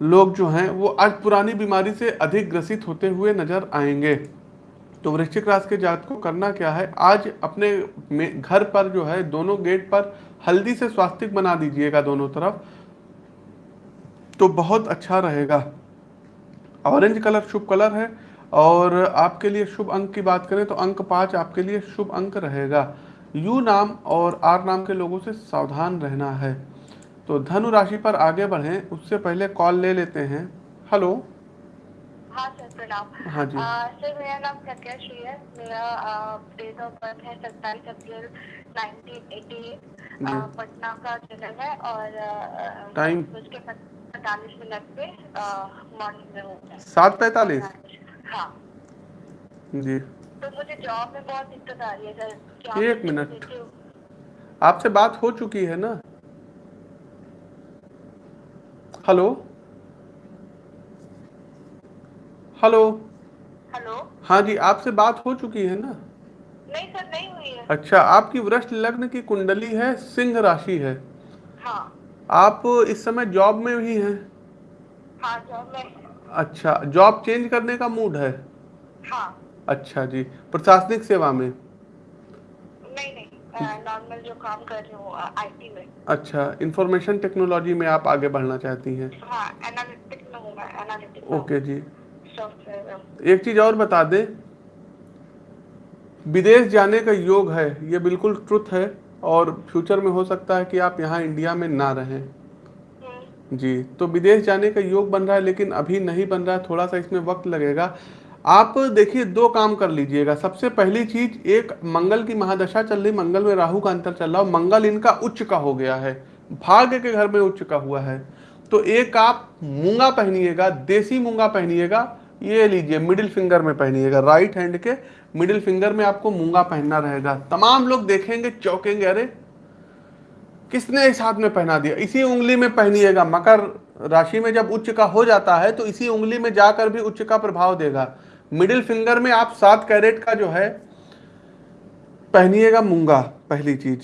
लोग जो हैं, वो आज पुरानी बीमारी से अधिक ग्रसित होते हुए नज़र आएँगे। तो वृश्चिक राशि के जात को करना क्या है? आज अपने घर पर जो है, दोनों गेट पर हल्दी से स्वास्तिक बना दीजिएगा दोनों तरफ़ तो बहुत अच्छा रहेगा। ऑरेंज कलर शुभ कलर है, और आपके लिए शुभ अंक की बात करें तो अंक पाँच आपके लिए शुभ अंक रहेगा। यू नाम और आर नाम के लोगों से सावधान रहना है। तो धनु राशि पर आगे बढ़ें, उससे पहले कॉल ले लेते हैं। हेलो। हाँ सर। प्रणाम हाँ जी। सर मेरा नाम है। मेरा डेट ऑफ़ बर्थ है सत्ताईस अप्रैल 1988 पटना का जन्म है और टाइम? उसके पैंतालीस मिनट पे मॉर्निंग में होता है सात पैतालीस? हाँ। जी। तो मुझे जॉब में बहुत दिक्कत आ रही है सर। एक मिनट। आपसे बात हो चुकी है ना? हेलो हेलो हेलो हाँ जी आपसे बात हो चुकी है ना? नहीं सर नहीं हुई है। अच्छा आपकी वृष्ट लग्न की कुंडली है सिंह राशि है। हाँ। आप इस समय जॉब में ही हैं? हाँ जॉब में। अच्छा जॉब चेंज करने का मूड है? हाँ। अच्छा जी प्रशासनिक सेवा में? नहीं नहीं नॉर्मल जो काम कर रही हूँ आईटी में। अच्छा इंफॉर्मेशन टेक्नोलॉजी में आप आगे बढ़ना चाहती हैं? हाँ एनालिटिक्स में हूँ मैं एनालिटिक्स ओके जी। एक चीज़ और बता दे। विदेश जाने का योग है ये बिल्कुल ट्रुथ है और फ्यूचर में हो सकता है कि आप यहाँ इंडिया में ना रहें। हम्म, जी तो विदेश जाने का योग बन रहा है लेकिन अभी नहीं बन रहा है थोड़ा सा इसमें वक्त लगेगा। आप देखिए दो काम कर लीजिएगा। सबसे पहली चीज़ एक मंगल की महादशा चल रही मंगल में राहु का अंतर चल रहा है मंगल इनका उच्च का हो गया है भाग्य के घर में उच्च का हुआ है। तो एक आप मूँगा पहनिएगा देसी मूँगा पहनिएगा ये लीजिए मिडिल फिंगर में पहनिएगा राइट हैंड के मिडिल फिंगर में आपको मूँगा पहनना रहेगा। तमाम लोग देखेंगे, चौंकेंगे, अरे, किसने इस हाथ में पहना दिया? इसी उंगली में पहनिएगा। मकर राशि में जब उच्च का हो जाता है तो इसी उंगली में जाकर भी उच्च का प्रभाव देगा। मिडिल फिंगर में आप सात कैरेट का जो है, पहनिएगा मूँगा, पहली चीज़।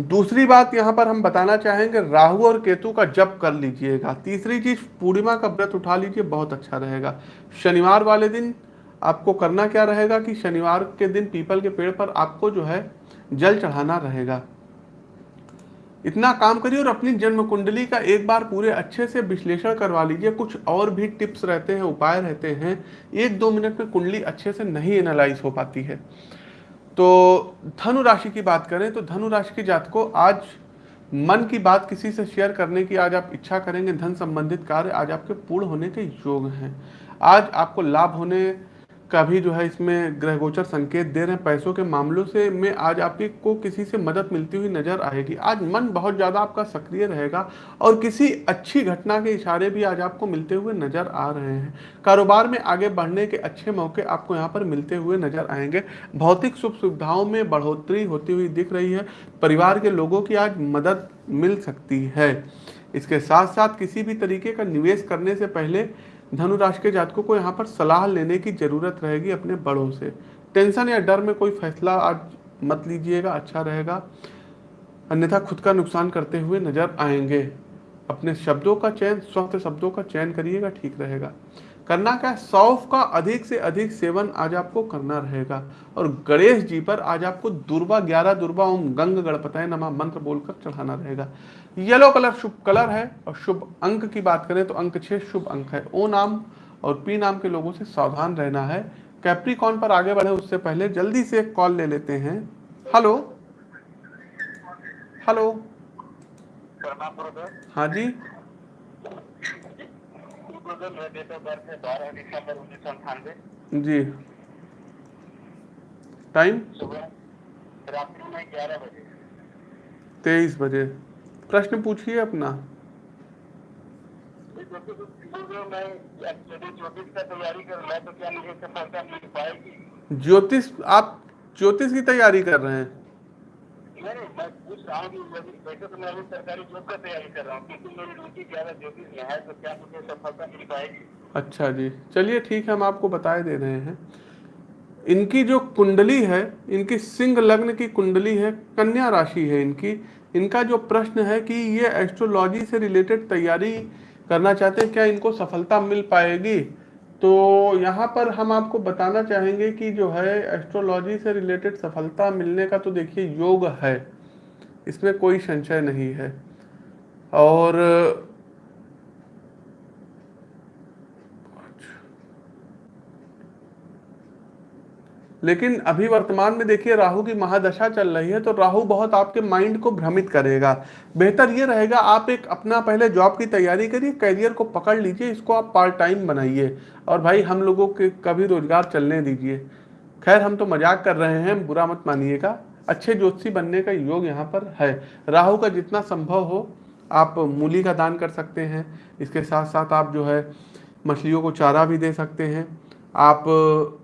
दूसरी बात यहाँ पर हम बताना चाहेंगे, राहु और केतु का जप कर लीजिएगा। तीसरी चीज़, पूर्णिमा का व्रत उठा लीजिए, बहुत अच्छा रहेगा। शनिवार वाले दिन आपको करना क्या रहेगा कि शनिवार के दिन पीपल के पेड़ पर आपको जो है जल चढ़ाना रहेगा। इतना काम करिए और अपनी जन्म कुंडली का एक बार पूरे अच्छे से विश्लेषण करवा लीजिए। कुछ और भी टिप्स रहते हैं, उपाय रहते हैं। एक दो मिनट में कुंडली अच्छे से नहीं एनालाइज हो पाती है। तो धनु राशि की बात करें तो धनु राशि के जात को आज मन की बात किसी से शेयर करने की आज आप इच्छा करेंगे, धन संबंधित कार्य आज आपके पूर्ण होने के योग हैं। आज आपको लाभ होने का भी जो है इसमें ग्रह गोचर संकेत दे रहे हैं। पैसों के मामलों से में आज आपको किसी से मदद मिलती हुई नज़र आएगी। आज मन बहुत ज़्यादा आपका सक्रिय रहेगा और किसी अच्छी घटना के इशारे भी आज आपको मिलते हुए नज़र आ रहे हैं। कारोबार में आगे बढ़ने के अच्छे मौके आपको यहाँ पर मिलते हुए नज़र आएँगे। भौतिक सुख सुविधाओं में बढ़ोतरी होती हुई दिख रही है। परिवार के लोगों की आज मदद मिल सकती है। इसके साथ साथ किसी भी तरीके का निवेश करने से पहले धनु राशि के जातकों को यहाँ पर सलाह लेने की ज़रूरत रहेगी अपने बड़ों से। टेंशन या डर में कोई फैसला आज मत लीजिएगा अच्छा रहेगा। अन्यथा खुद का नुकसान करते हुए नज़र आएँगे। अपने शब्दों का चयन, स्वस्थ शब्दों का चयन करिएगा, ठीक रहेगा। करना क्या सौफ का अधिक से अधिक सेवन आज आपको करना रहेगा। और गणेश जी पर आज आपको दुर्वा, ग्यारह दुर्वा ओम गंग गणपतय नमा मंत्र बोलकर चढ़ाना रहेगा। येलो कलर शुभ कलर है और शुभ अंक की बात करें तो अंक छह शुभ अंक है। ओ नाम और पी नाम के लोगों से सावधान रहना है। कैप्रिकॉन पर आगे बढ़े उससे पहले जल्दी से एक कॉल ले लेते हैं। हेलो हेलो हाँ जी। है जी। टाइम रात्रि में ग्यारह बजे। तेईस बजे। प्रश्न पूछिए अपना। ज्योतिष, आप ज्योतिष की तैयारी कर रहे हैं? अच्छा जी, चलिए ठीक है, हम आपको बताए दे रहे हैं। इनकी जो कुंडली है, इनकी सिंह लग्न की कुंडली है, कन्या राशि है इनकी। इनका जो प्रश्न है कि ये एस्ट्रोलॉजी से रिलेटेड तैयारी करना चाहते हैं, क्या इनको सफलता मिल पाएगी? तो यहाँ पर हम आपको बताना चाहेंगे कि जो है एस्ट्रोलॉजी से रिलेटेड सफलता मिलने का तो देखिए योग है, इसमें कोई संशय नहीं है। और लेकिन अभी वर्तमान में देखिए, राहु की महादशा चल रही है तो राहु बहुत आपके माइंड को भ्रमित करेगा। बेहतर ये रहेगा, आप एक अपना पहले जॉब की तैयारी करिए करियर को पकड़ लीजिए, इसको आप पार्ट टाइम बनाइए। और भाई, हम लोगों के कभी रोज़गार चलने दीजिए। खैर, हम तो मज़ाक कर रहे हैं, बुरा मत मानिएगा। अच्छे ज्योतिषी बनने का योग यहाँ पर है। राहु का जितना संभव हो, आप मूली का दान कर सकते हैं। इसके साथ साथ आप जो है, मछलियों को चारा भी दे सकते हैं। आप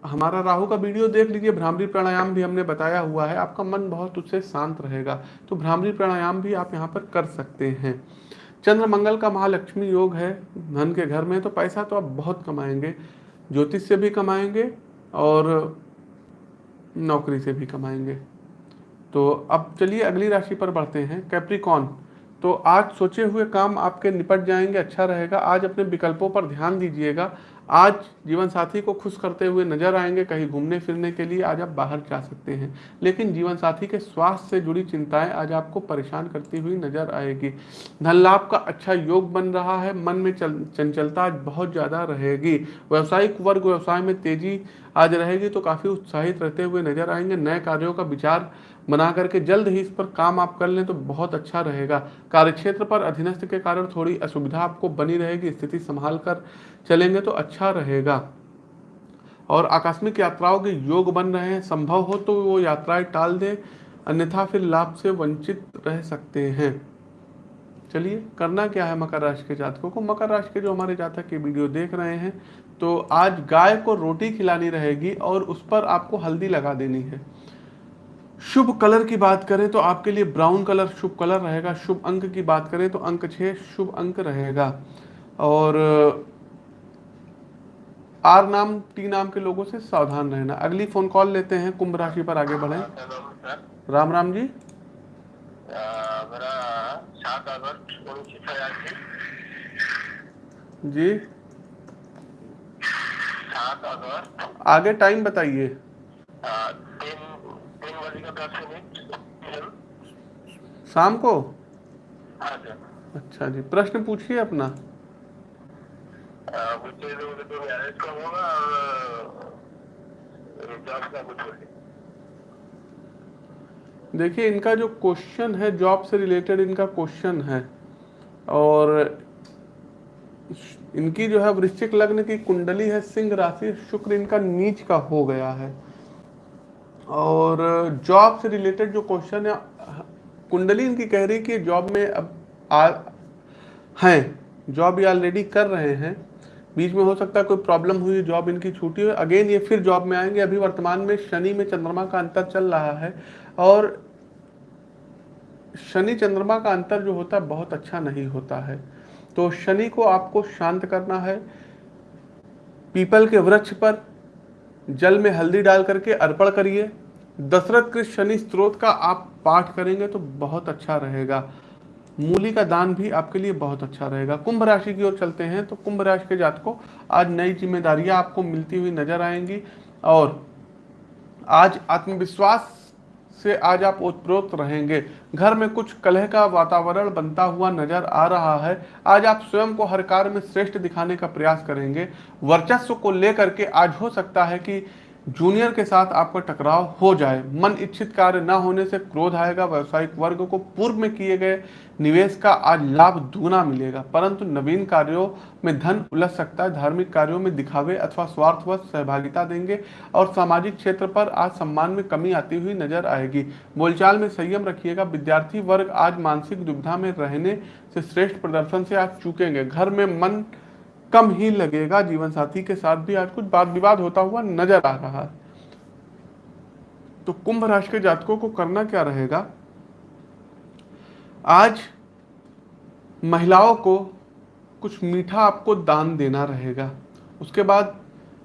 हमारा राहु का वीडियो देख लीजिए, भ्रामरी प्राणायाम भी हमने बताया हुआ है, आपका मन बहुत उससे शांत रहेगा तो भ्रामरी प्राणायाम भी आप यहाँ पर कर सकते हैं। चंद्र मंगल का महालक्ष्मी योग है, धन के घर में तो पैसा तो आप बहुत कमाएँगे, ज्योतिष से भी कमाएँगे और नौकरी से भी कमाएँगे। तो अब चलिए अगली राशि पर बढ़ते हैं कैप्रिकॉन तो आज सोचे हुए काम आपके निपट जाएँगे अच्छा रहेगा। आज अपने विकल्पों पर ध्यान दीजिएगा। आज जीवन साथी को खुश करते हुए नज़र आएँगे कहीं घूमने फिरने के लिए, आज आप बाहर जा सकते हैं। लेकिन जीवन साथी के स्वास्थ्य से जुड़ी चिंताएँ आज आपको परेशान करती हुई नज़र आएगी। धन लाभ का अच्छा योग बन रहा है, मन में चल, चंचलता आज बहुत ज़्यादा रहेगी। व्यवसायिक वर्ग व्यवसाय में तेज़ी आज रहेगी तो काफ़ी उत्साहित रहते हुए नज़र आएँगे। नए कार्यों का विचार बना करके जल्द ही इस पर काम आप कर लें तो बहुत अच्छा रहेगा। कार्यक्षेत्र पर अधीनस्थ के कारण थोड़ी असुविधा आपको बनी रहेगी, स्थिति संभाल कर चलेंगे तो अच्छा रहेगा। और आकस्मिक यात्राओं के योग बन रहे हैं, संभव हो तो वो यात्राएँ टाल दें, अन्यथा फिर लाभ से वंचित रह सकते हैं। चलिए, करना क्या है मकर राशि के जातकों को? मकर राशि के जो हमारे जातक की वीडियो देख रहे हैं तो आज गाय को रोटी खिलानी रहेगी और उस पर आपको हल्दी लगा देनी है। शुभ कलर की बात करें तो आपके लिए ब्राउन कलर शुभ कलर रहेगा शुभ अंक की बात करें तो अंक छः शुभ अंक रहेगा। और आर नाम टी नाम के लोगों से सावधान रहना। अगली फ़ोन कॉल लेते हैं कुंभ राशि पर आगे बढ़े। राम राम जी। जी। आगे टाइम बताइए। शाम को? हाँ अच्छा जी प्रश्न पूछिए अपना। तो तो देखिए इनका जो क्वेश्चन है जॉब से रिलेटेड इनका क्वेश्चन है। और इनकी जो है वृश्चिक लग्न की कुंडली है सिंह राशि शुक्र इनका नीच का हो गया है। और जॉब से रिलेटेड जो क्वेश्चन है, कुंडली इनकी कह रही कि जॉब में अब आ, हैं जॉब ये ऑलरेडी कर रहे हैं। बीच में हो सकता है कोई प्रॉब्लम हुई जॉब इनकी छूटी हो अगेन ये फिर जॉब में आएँगे। अभी वर्तमान में शनि में चंद्रमा का अंतर चल रहा है और शनि चंद्रमा का अंतर जो होता है, बहुत अच्छा नहीं होता है। तो शनि को आपको शांत करना है। पीपल के वृक्ष पर जल में हल्दी डाल करके अर्पण करिए। दशरथ के शनि स्त्रोत का आप पाठ करेंगे तो बहुत अच्छा रहेगा। मूली का दान भी आपके लिए बहुत अच्छा रहेगा। कुंभ राशि की ओर चलते हैं तो कुंभ राशि के जात को आज नई जिम्मेदारियाँ आपको मिलती हुई नज़र आएँगी और आज आत्मविश्वास से आज आप उत्प्रोत रहेंगे। घर में कुछ कलह का वातावरण बनता हुआ नज़र आ रहा है। आज आप स्वयं को हर कार्य में श्रेष्ठ दिखाने का प्रयास करेंगे। वर्चस्व को लेकर के आज हो सकता है कि जूनियर के साथ आपका टकराव हो जाए। मन इच्छित कार्य न होने से क्रोध आएगा। व्यावसायिक वर्ग को पूर्व में किए गए निवेश का आज लाभ दुगना मिलेगा। परंतु नवीन कार्यों में धन उलझ सकता है, धार्मिक कार्यों में दिखावे अथवा स्वार्थवश सहभागिता देंगे और सामाजिक क्षेत्र पर आज सम्मान में कमी आती हुई नज़र आएगी। बोलचाल में संयम रखिएगा, विद्यार्थी वर्ग आज मानसिक दुविधा में रहने से श्रेष्ठ प्रदर्शन से आज चूकेंगे। घर में मन कम ही लगेगा जीवन साथी के साथ भी आज कुछ वाद विवाद होता हुआ नज़र आ रहा है। तो कुंभ राशि के जातकों को करना क्या रहेगा? आज महिलाओं को कुछ मीठा आपको दान देना रहेगा। उसके बाद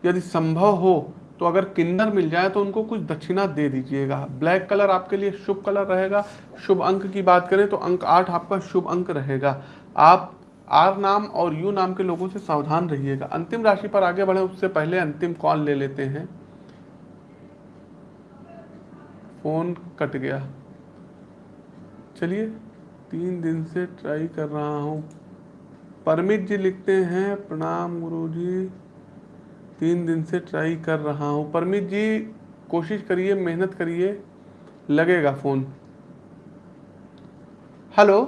यदि संभव हो तो अगर किन्नर मिल जाए तो उनको कुछ दक्षिणा दे दीजिएगा। ब्लैक कलर आपके लिए शुभ कलर रहेगा। शुभ अंक की बात करें तो अंक आठ आपका शुभ अंक रहेगा। आप आर नाम और यू नाम के लोगों से सावधान रहिएगा। अंतिम राशि पर आगे बढ़े, उससे पहले अंतिम कॉल ले लेते हैं। फ़ोन कट गया। चलिए तीन दिन से ट्राई कर रहा हूँ। परमित जी लिखते हैं प्रणाम गुरु जी तीन दिन से ट्राई कर रहा हूँ। परमित जी कोशिश करिए मेहनत करिए लगेगा फ़ोन हेलो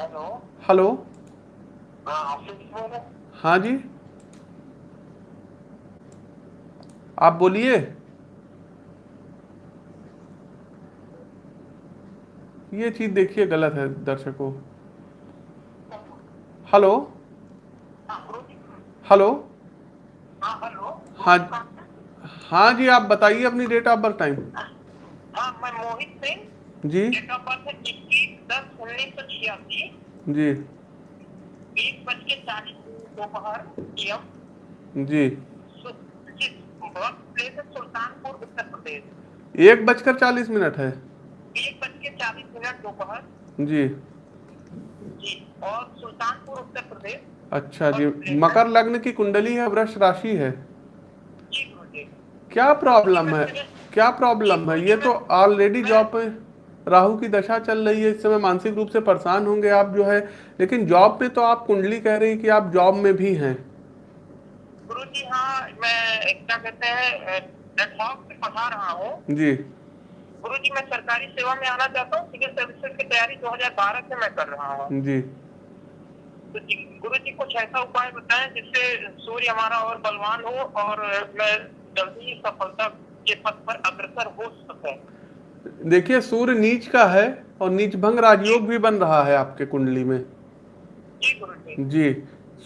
हेलो हेलो हाँ जी? आप बोलिए। ये चीज़ देखिए गलत है दर्शकों। हेलो? हेलो? हाँ हाँ जी आप बताइए अपनी डेट ऑफ़ बर्थ टाइम मैं मोहित सिंह। जी। डेट ऑफ़ बर्थ है इक्कीस दस उन्नीस सौ छियासी। जी। एक बज के चालीस दोपहर एम। जी। सुल्तानपुर उत्तर प्रदेश। एक बजकर चालीस मिनट है। एक बज चालीस मिनट दोपहर। जी। जी और सुल्तानपुर उत्तर प्रदेश। अच्छा जी मकर लग्न की कुंडली है वृक्ष राशि है? क्या प्रॉब्लम है? क्या प्रॉब्लम है? ये तो ऑलरेडी जॉब पे राहु की दशा चल रही है इस समय मानसिक रूप से परेशान होंगे आप जो है लेकिन जॉब पे तो आप कुंडली कह रही कि आप जॉब में भी हैं। गुरु जी हाँ मैं क्या कहते हैं पढ़ा रहा हूँ। जी। गुरु जी मैं सरकारी सेवा में आना चाहता हूँ। सिविल सर्विसेज़ की तैयारी 2012 से मैं कर रहा हूँ। जी। तो जी गुरु जी कुछ ऐसा उपाय बताएँ जिससे सूर्य हमारा और बलवान हो और मैं जल्दी ही सफलता के पथ पर अग्रसर हो सके। देखिए सूर्य नीच का है और नीच भंग राजयोग भी बन रहा है आपके कुंडली में। जी गुरु जी। जी।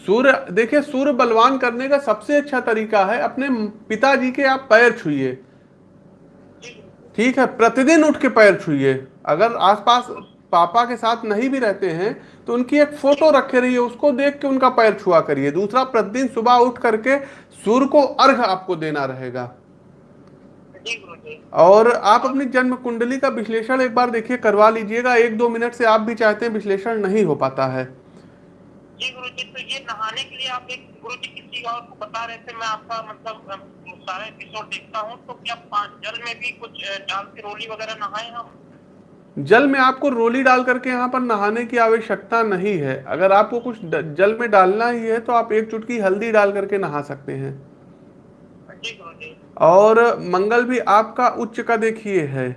सूर्य देखिए सूर्य बलवान करने का सबसे अच्छा तरीका है अपने पिताजी के आप पैर छुइए। ठीक है, प्रतिदिन उठ के पैर छुइए। अगर आसपास पापा के साथ नहीं भी रहते हैं तो उनकी एक फ़ोटो रखे रहिए, उसको देख के उनका पैर छुआ करिए। दूसरा, प्रतिदिन सुबह उठ करके सूर्य को अर्घ आपको देना रहेगा। और आप अपनी जन्म कुंडली का विश्लेषण एक बार देखिए, करवा लीजिएगा। एक दो मिनट से आप भी चाहते हैं, विश्लेषण नहीं हो पाता है। जी गुरु जी तो ये नहाने के लिए आप एक गुरु जी किसी और को बता रहे थे, मैं आपका मतलब सारा एपिसोड देखता हूँ तो क्या जल में भी कुछ डाल के रोली वगैरह नहाए हम? जल में आपको रोली डाल करके यहाँ पर नहाने की आवश्यकता नहीं है। अगर आपको कुछ जल में डालना ही है तो आप एक चुटकी हल्दी डाल करके नहा सकते हैं। और मंगल भी आपका उच्च का देखिए है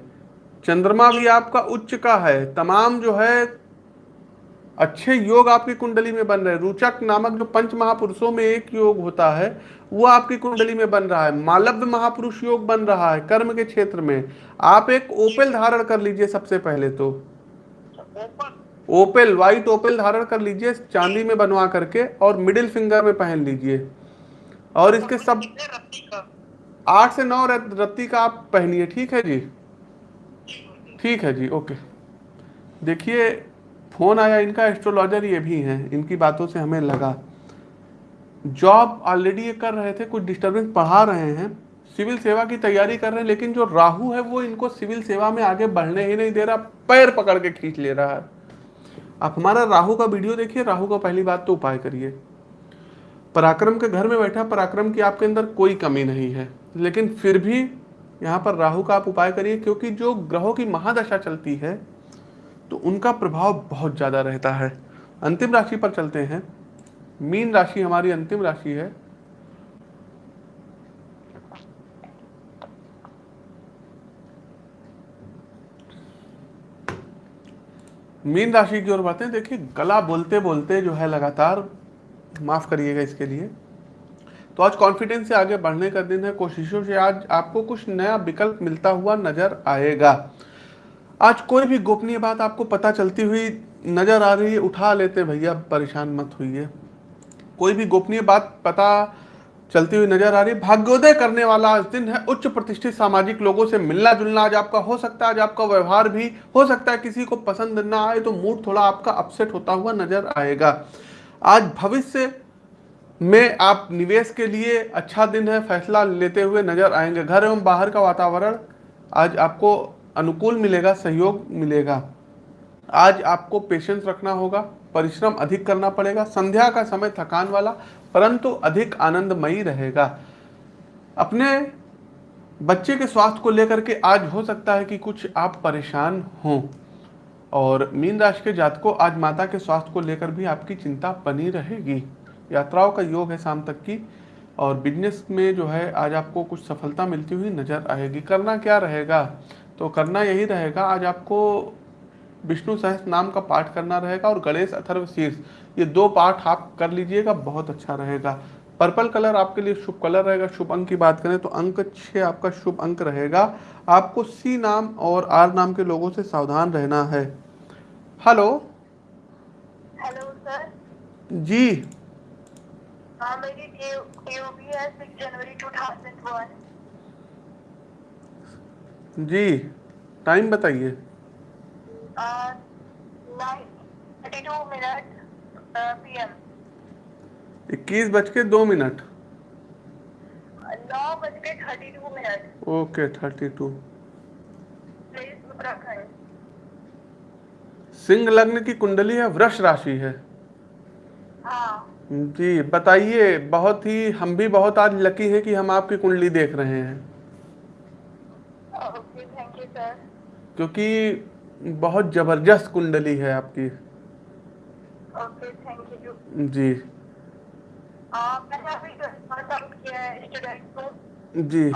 चंद्रमा भी आपका उच्च का है तमाम जो है अच्छे योग आपकी कुंडली में बन रहे रुचक नामक जो पंच महापुरुषों में एक योग होता है, वो आपकी कुंडली में बन रहा है। मालव्य महापुरुष योग बन रहा है कर्म के क्षेत्र में। आप एक ओपेल धारण कर लीजिए सबसे पहले तो। ओपेल व्हाइट ओपेल धारण कर लीजिए, चांदी में बनवा करके और मिडिल फिंगर में पहन लीजिए। और इसके सब आठ से नौ रत्ती का आप पहनिए, ठीक है जी? ठीक है जी ओके देखिए फ़ोन आया, इनका एस्ट्रोलॉजर ये भी हैं, इनकी बातों से हमें लगा। जॉब ऑलरेडी ये कर रहे थे, कुछ डिस्टर्बेंस पढ़ा रहे हैं सिविल सेवा की तैयारी कर रहे हैं, लेकिन जो राहु है, वो इनको सिविल सेवा में आगे बढ़ने ही नहीं दे रहा, पैर पकड़ के खींच ले रहा है। आप हमारा राहु का वीडियो देखिए, राहु का पहली बात तो उपाय करिए। पराक्रम के घर में बैठा, पराक्रम की आपके अंदर कोई कमी नहीं है, लेकिन फिर भी यहाँ पर राहु का आप उपाय करिए, क्योंकि जो ग्रहों की महादशा चलती है तो उनका प्रभाव बहुत ज़्यादा रहता है। अंतिम राशि पर चलते हैं। मीन राशि हमारी अंतिम राशि है। मीन राशि की ओर बातें देखिए, गला बोलते बोलते जो है लगातार माफ़ करिएगा इसके लिए। तो आज कॉन्फिडेंस से आगे बढ़ने का दिन है। कोशिशों से आज आपको कुछ नया विकल्प मिलता हुआ नज़र आएगा। आज कोई भी गोपनीय बात आपको पता चलती हुई नज़र आ रही है, उठा लेते भैया, परेशान मत होइए। कोई भी गोपनीय बात पता चलती हुई नज़र आ रही भाग्योदय करने वाला आज दिन है। उच्च प्रतिष्ठित सामाजिक लोगों से मिलना जुलना आज आपका हो सकता है, आज आपका व्यवहार भी हो सकता है, किसी को पसंद ना आए तो मूड थोड़ा आपका अपसेट होता हुआ नज़र आएगा। आज भविष्य में आप निवेश के लिए अच्छा दिन है, फैसला लेते हुए नज़र आएँगे। घर एवं बाहर का वातावरण आज आपको अनुकूल मिलेगा, सहयोग मिलेगा। आज आपको पेशेंस रखना होगा, परिश्रम अधिक करना पड़ेगा, संध्या का समय थकान वाला, परंतु अधिक आनंदमयी रहेगा। अपने बच्चे के स्वास्थ्य को लेकर के आज हो सकता है कि कुछ आप परेशान हों। और मीन राशि के जातकों, आज माता के स्वास्थ्य को लेकर भी आपकी चिंता बनी रहेगी। यात्राओं का योग है शाम तक की, और बिज़नेस में जो है, आज आपको कुछ सफलता मिलती हुई नज़र आएगी। करना क्या रहेगा? तो करना यही रहेगा आज आपको विष्णु सहस्त्र नाम का पाठ करना रहेगा और गणेश अथर्व शीर्ष ये दो पाठ आप कर लीजिएगा बहुत अच्छा रहेगा। पर्पल कलर आपके लिए शुभ कलर रहेगा शुभ अंक की बात करें तो अंक छः आपका शुभ अंक रहेगा। आपको सी नाम और आर नाम के लोगों से सावधान रहना है। हेलो? Hello sir. जी। हाँ मेरी टीओबी है six January two thousand one. जी टाइम बताइए। मिनट इक्कीस बज के दो मिनट। नौ बज के thirty two minute okay thirty two Singh लग्न की कुंडली है वृक्ष राशि है। हाँ। जी बताइए बहुत ही हम भी बहुत आज लकी हैं कि हम आपकी कुंडली देख रहे हैं ओके थैंक यू सर क्योंकि बहुत ज़बरदस्त कुंडली है आपकी। ओके थैंक यू जी। है जी।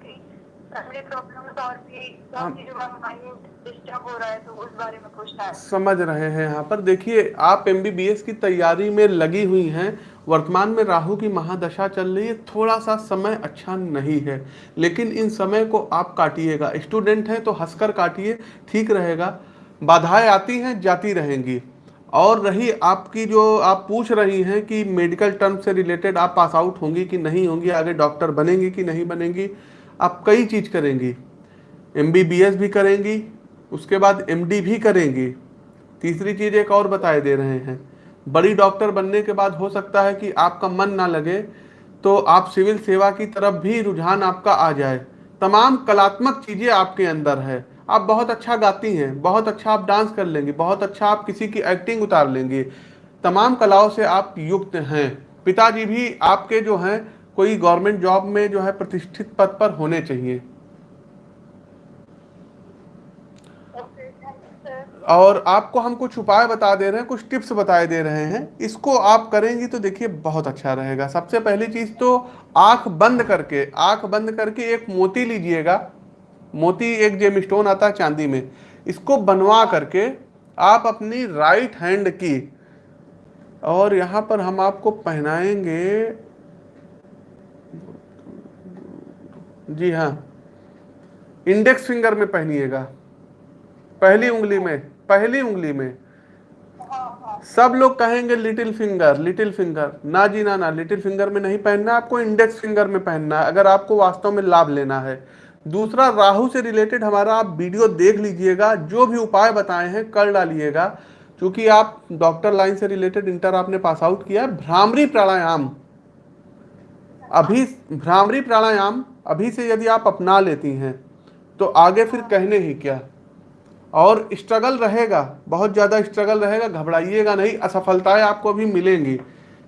जो हो। रहा है तो उस बारे में पूछना है। समझ रहे हैं यहाँ पर। देखिए आप एमबीबीएस की तैयारी में लगी हुई हैं। वर्तमान में राहु की महादशा चल रही है। थोड़ा सा समय अच्छा नहीं है लेकिन इन समय को आप काटिएगा। स्टूडेंट हैं तो हंसकर काटिए ठीक रहेगा। बाधाएँ आती हैं जाती रहेंगी। और रही आपकी जो आप पूछ रही हैं कि मेडिकल टर्म से रिलेटेड आप पास आउट होंगी कि नहीं होंगी आगे डॉक्टर बनेंगी कि नहीं बनेंगी आप कई चीज़ करेंगी। एमबीबीएस भी करेंगी, उसके बाद एमडी भी करेंगी। तीसरी चीज़ एक और बताए दे रहे हैं। बड़ी डॉक्टर बनने के बाद हो सकता है कि आपका मन ना लगे तो आप सिविल सेवा की तरफ़ भी रुझान आपका आ जाए। तमाम कलात्मक चीज़ें आपके अंदर है। आप बहुत अच्छा गाती हैं, बहुत अच्छा आप डांस कर लेंगी, बहुत अच्छा आप किसी की एक्टिंग उतार लेंगी। तमाम कलाओं से आप युक्त हैं। पिताजी भी आपके जो हैं कोई गवर्नमेंट जॉब में जो है प्रतिष्ठित पद पर होने चाहिए। और आपको हम कुछ उपाय बता दे रहे हैं कुछ टिप्स बताए दे रहे हैं। इसको आप करेंगी तो देखिए बहुत अच्छा रहेगा। सबसे पहली चीज़ तो आँख बंद करके आँख बंद करके एक मोती लीजिएगा। मोती एक जेम स्टोन आता है चांदी में। इसको बनवा करके आप अपनी राइट हैंड की और यहाँ पर हम आपको पहनाएँगे जी हाँ। इंडेक्स फिंगर में पहनिएगा। पहली उंगली में, पहली उंगली में। सब लोग कहेंगे लिटिल फिंगर लिटिल फिंगर ना जी ना ना लिटिल फिंगर में नहीं पहनना, आपको इंडेक्स फिंगर में पहनना है अगर आपको वास्तव में लाभ लेना है। दूसरा, राहु से रिलेटेड हमारा, आप वीडियो देख लीजिएगा, जो भी उपाय बताए हैं, कर डालिएगा। क्योंकि आप डॉक्टर लाइन से रिलेटेड इंटर आपने पास आउट किया है, भ्रामरी प्राणायाम। अभी भ्रामरी प्राणायाम अभी से यदि आप अपना लेती हैं तो आगे फिर कहने ही क्या? और स्ट्रगल रहेगा, बहुत ज़्यादा स्ट्रगल रहेगा, घबराइएगा नहीं, असफलताएँ आपको अभी मिलेंगी।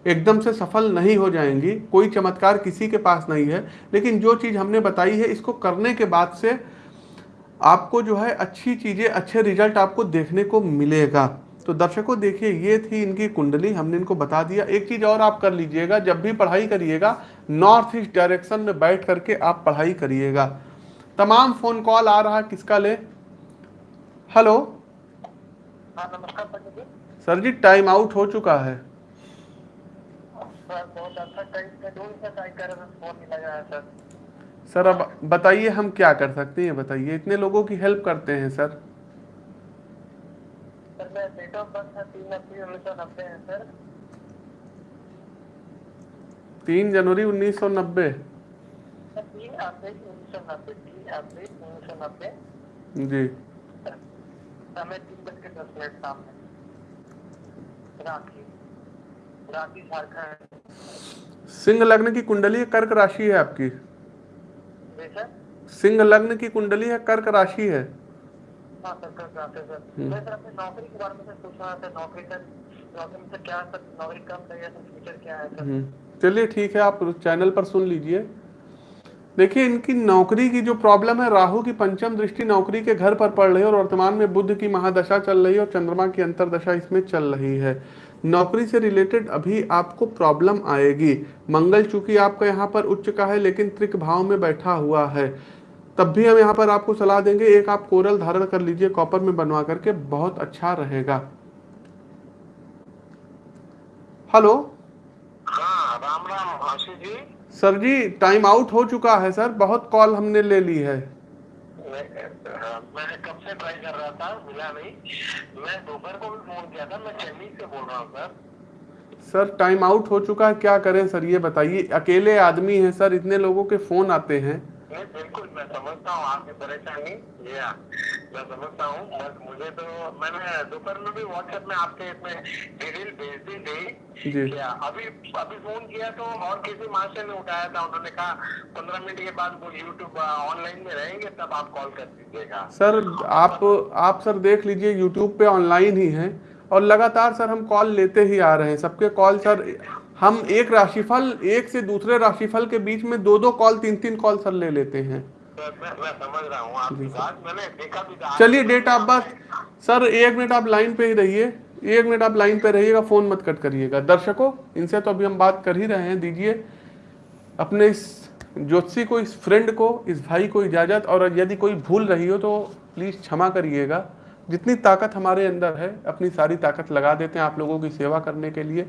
एकदम से सफल नहीं हो जाएँगी, कोई चमत्कार किसी के पास नहीं है, लेकिन जो चीज़ हमने बताई है, इसको करने के बाद से आपको जो है अच्छी चीज़ें, अच्छे रिज़ल्ट आपको देखने को मिलेगा। तो दर्शकों देखिए ये थी इनकी कुंडली हमने इनको बता दिया। एक चीज़ और आप कर लीजिएगा जब भी पढ़ाई करिएगा नॉर्थ ईस्ट डायरेक्शन में बैठ करके आप पढ़ाई करिएगा। तमाम फ़ोन कॉल आ रहा है किसका ले? हेलो? हाँ नमस्कार सर जी टाइम आउट हो चुका है। सर अच्छा अब बताइए हम क्या कर सकते हैं बताइए। इतने लोगों की हेल्प करते हैं सर। मैं डेट ऑफ़ बर्थ है तीन अप्रैल उन्नीस सौ नब्बे है सर तीन जनवरी उन्नीस सौ नब्बे। तीन अप्रैल उन्नीस सौ नब्बे तीन अप्रैल उन्नीस सौ नब्बे। जी। समय तीन बज के दस मिनट में रांची रांची झारखंड। सिंह लग्न की कुंडली कर्क राशि है आपकी। सिंह लग्न की कुंडली है कर्क राशि है। हाँ सर कर जाते सर मैं सर अपनी नौकरी के बारे में सर पूछ रहा था नौकरी सर नौकरी सर क्या सर नौकरी कम चाहिए सर फ्यूचर क्या है सर? हम्म, चलिए ठीक है आप चैनल पर सुन लीजिए। देखिए इनकी नौकरी की जो प्रॉब्लम है राहु की पंचम दृष्टि नौकरी के घर पर पड़ रही है और वर्तमान में बुद्ध की महादशा चल रही है और चंद्रमा की अंतरदशा इसमें चल रही है। नौकरी से रिलेटेड अभी आपको प्रॉब्लम आएगी। मंगल चूँकि आपका यहाँ पर उच्च का है लेकिन त्रिक भाव में बैठा हुआ है। तब भी हम यहाँ पर आपको सलाह देंगे एक आप कोरल धारण कर लीजिए कॉपर में बनवा करके बहुत अच्छा रहेगा। हेलो? हाँ राम राम जी। सर जी टाइम आउट हो चुका है सर। बहुत कॉल हमने ले ली है। मैं हाँ, मैं कब से ट्राई कर रहा था मिला नहीं। मैं दोपहर को भी फ़ोन किया था मैं चेन्नई से बोल रहा हूँ सर। सर टाइम आउट हो चुका है क्या करें सर? ये बताइए अकेले आदमी हैं सर। इतने लोगों के फ़ोन आते हैं। नहीं बिल्कुल मैं समझता हूँ आपकी परेशानी। ये हाँ, मैं समझता हूँ बस मुझे तो मैंने दोपहर में भी व्हाट्सएप में आपके इसमें डिटेल भेज दी थी जी। अभी अभी फ़ोन किया तो और किसी मास्टर ने उठाया था उन्होंने कहा पंद्रह मिनट के बाद वो यूट्यूब ऑनलाइन में रहेंगे तब आप कॉल कर दीजिएगा। सर आप आप सर देख लीजिए यूट्यूब पे ऑनलाइन ही हैं और लगातार सर हम कॉल लेते ही आ रहे हैं। सबके कॉल सर हम एक राशिफल एक से दूसरे राशिफल के बीच में दो दो कॉल तीन तीन कॉल सर ले लेते हैं। हूँ चलिए डेट ऑफ़ बर्थ सर एक मिनट आप लाइन पे ही रहिए। एक मिनट आप लाइन पे रहिएगा फ़ोन मत कट करिएगा। दर्शकों इनसे तो अभी हम बात कर ही रहे हैं। दीजिए अपने इस ज्योतिषी को इस फ्रेंड को इस भाई को इजाज़त। और यदि कोई भूल रही हो तो प्लीज़ क्षमा करिएगा। जितनी ताकत हमारे अंदर है अपनी सारी ताकत लगा देते हैं आप लोगों की सेवा करने के लिए।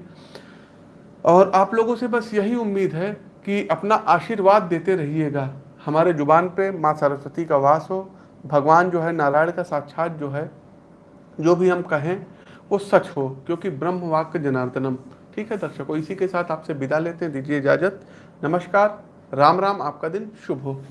और आप लोगों से बस यही उम्मीद है कि अपना आशीर्वाद देते रहिएगा। हमारे ज़ुबान पे माँ सरस्वती का वास हो, भगवान जो है, नारायण का साक्षात जो है, जो भी हम कहें, वो सच हो, क्योंकि ब्रह्म वाक्य जनार्दनम। ठीक है दर्शकों, इसी के साथ आपसे विदा लेते हैं। दीजिए इजाज़त। नमस्कार। राम राम। आपका दिन शुभ हो।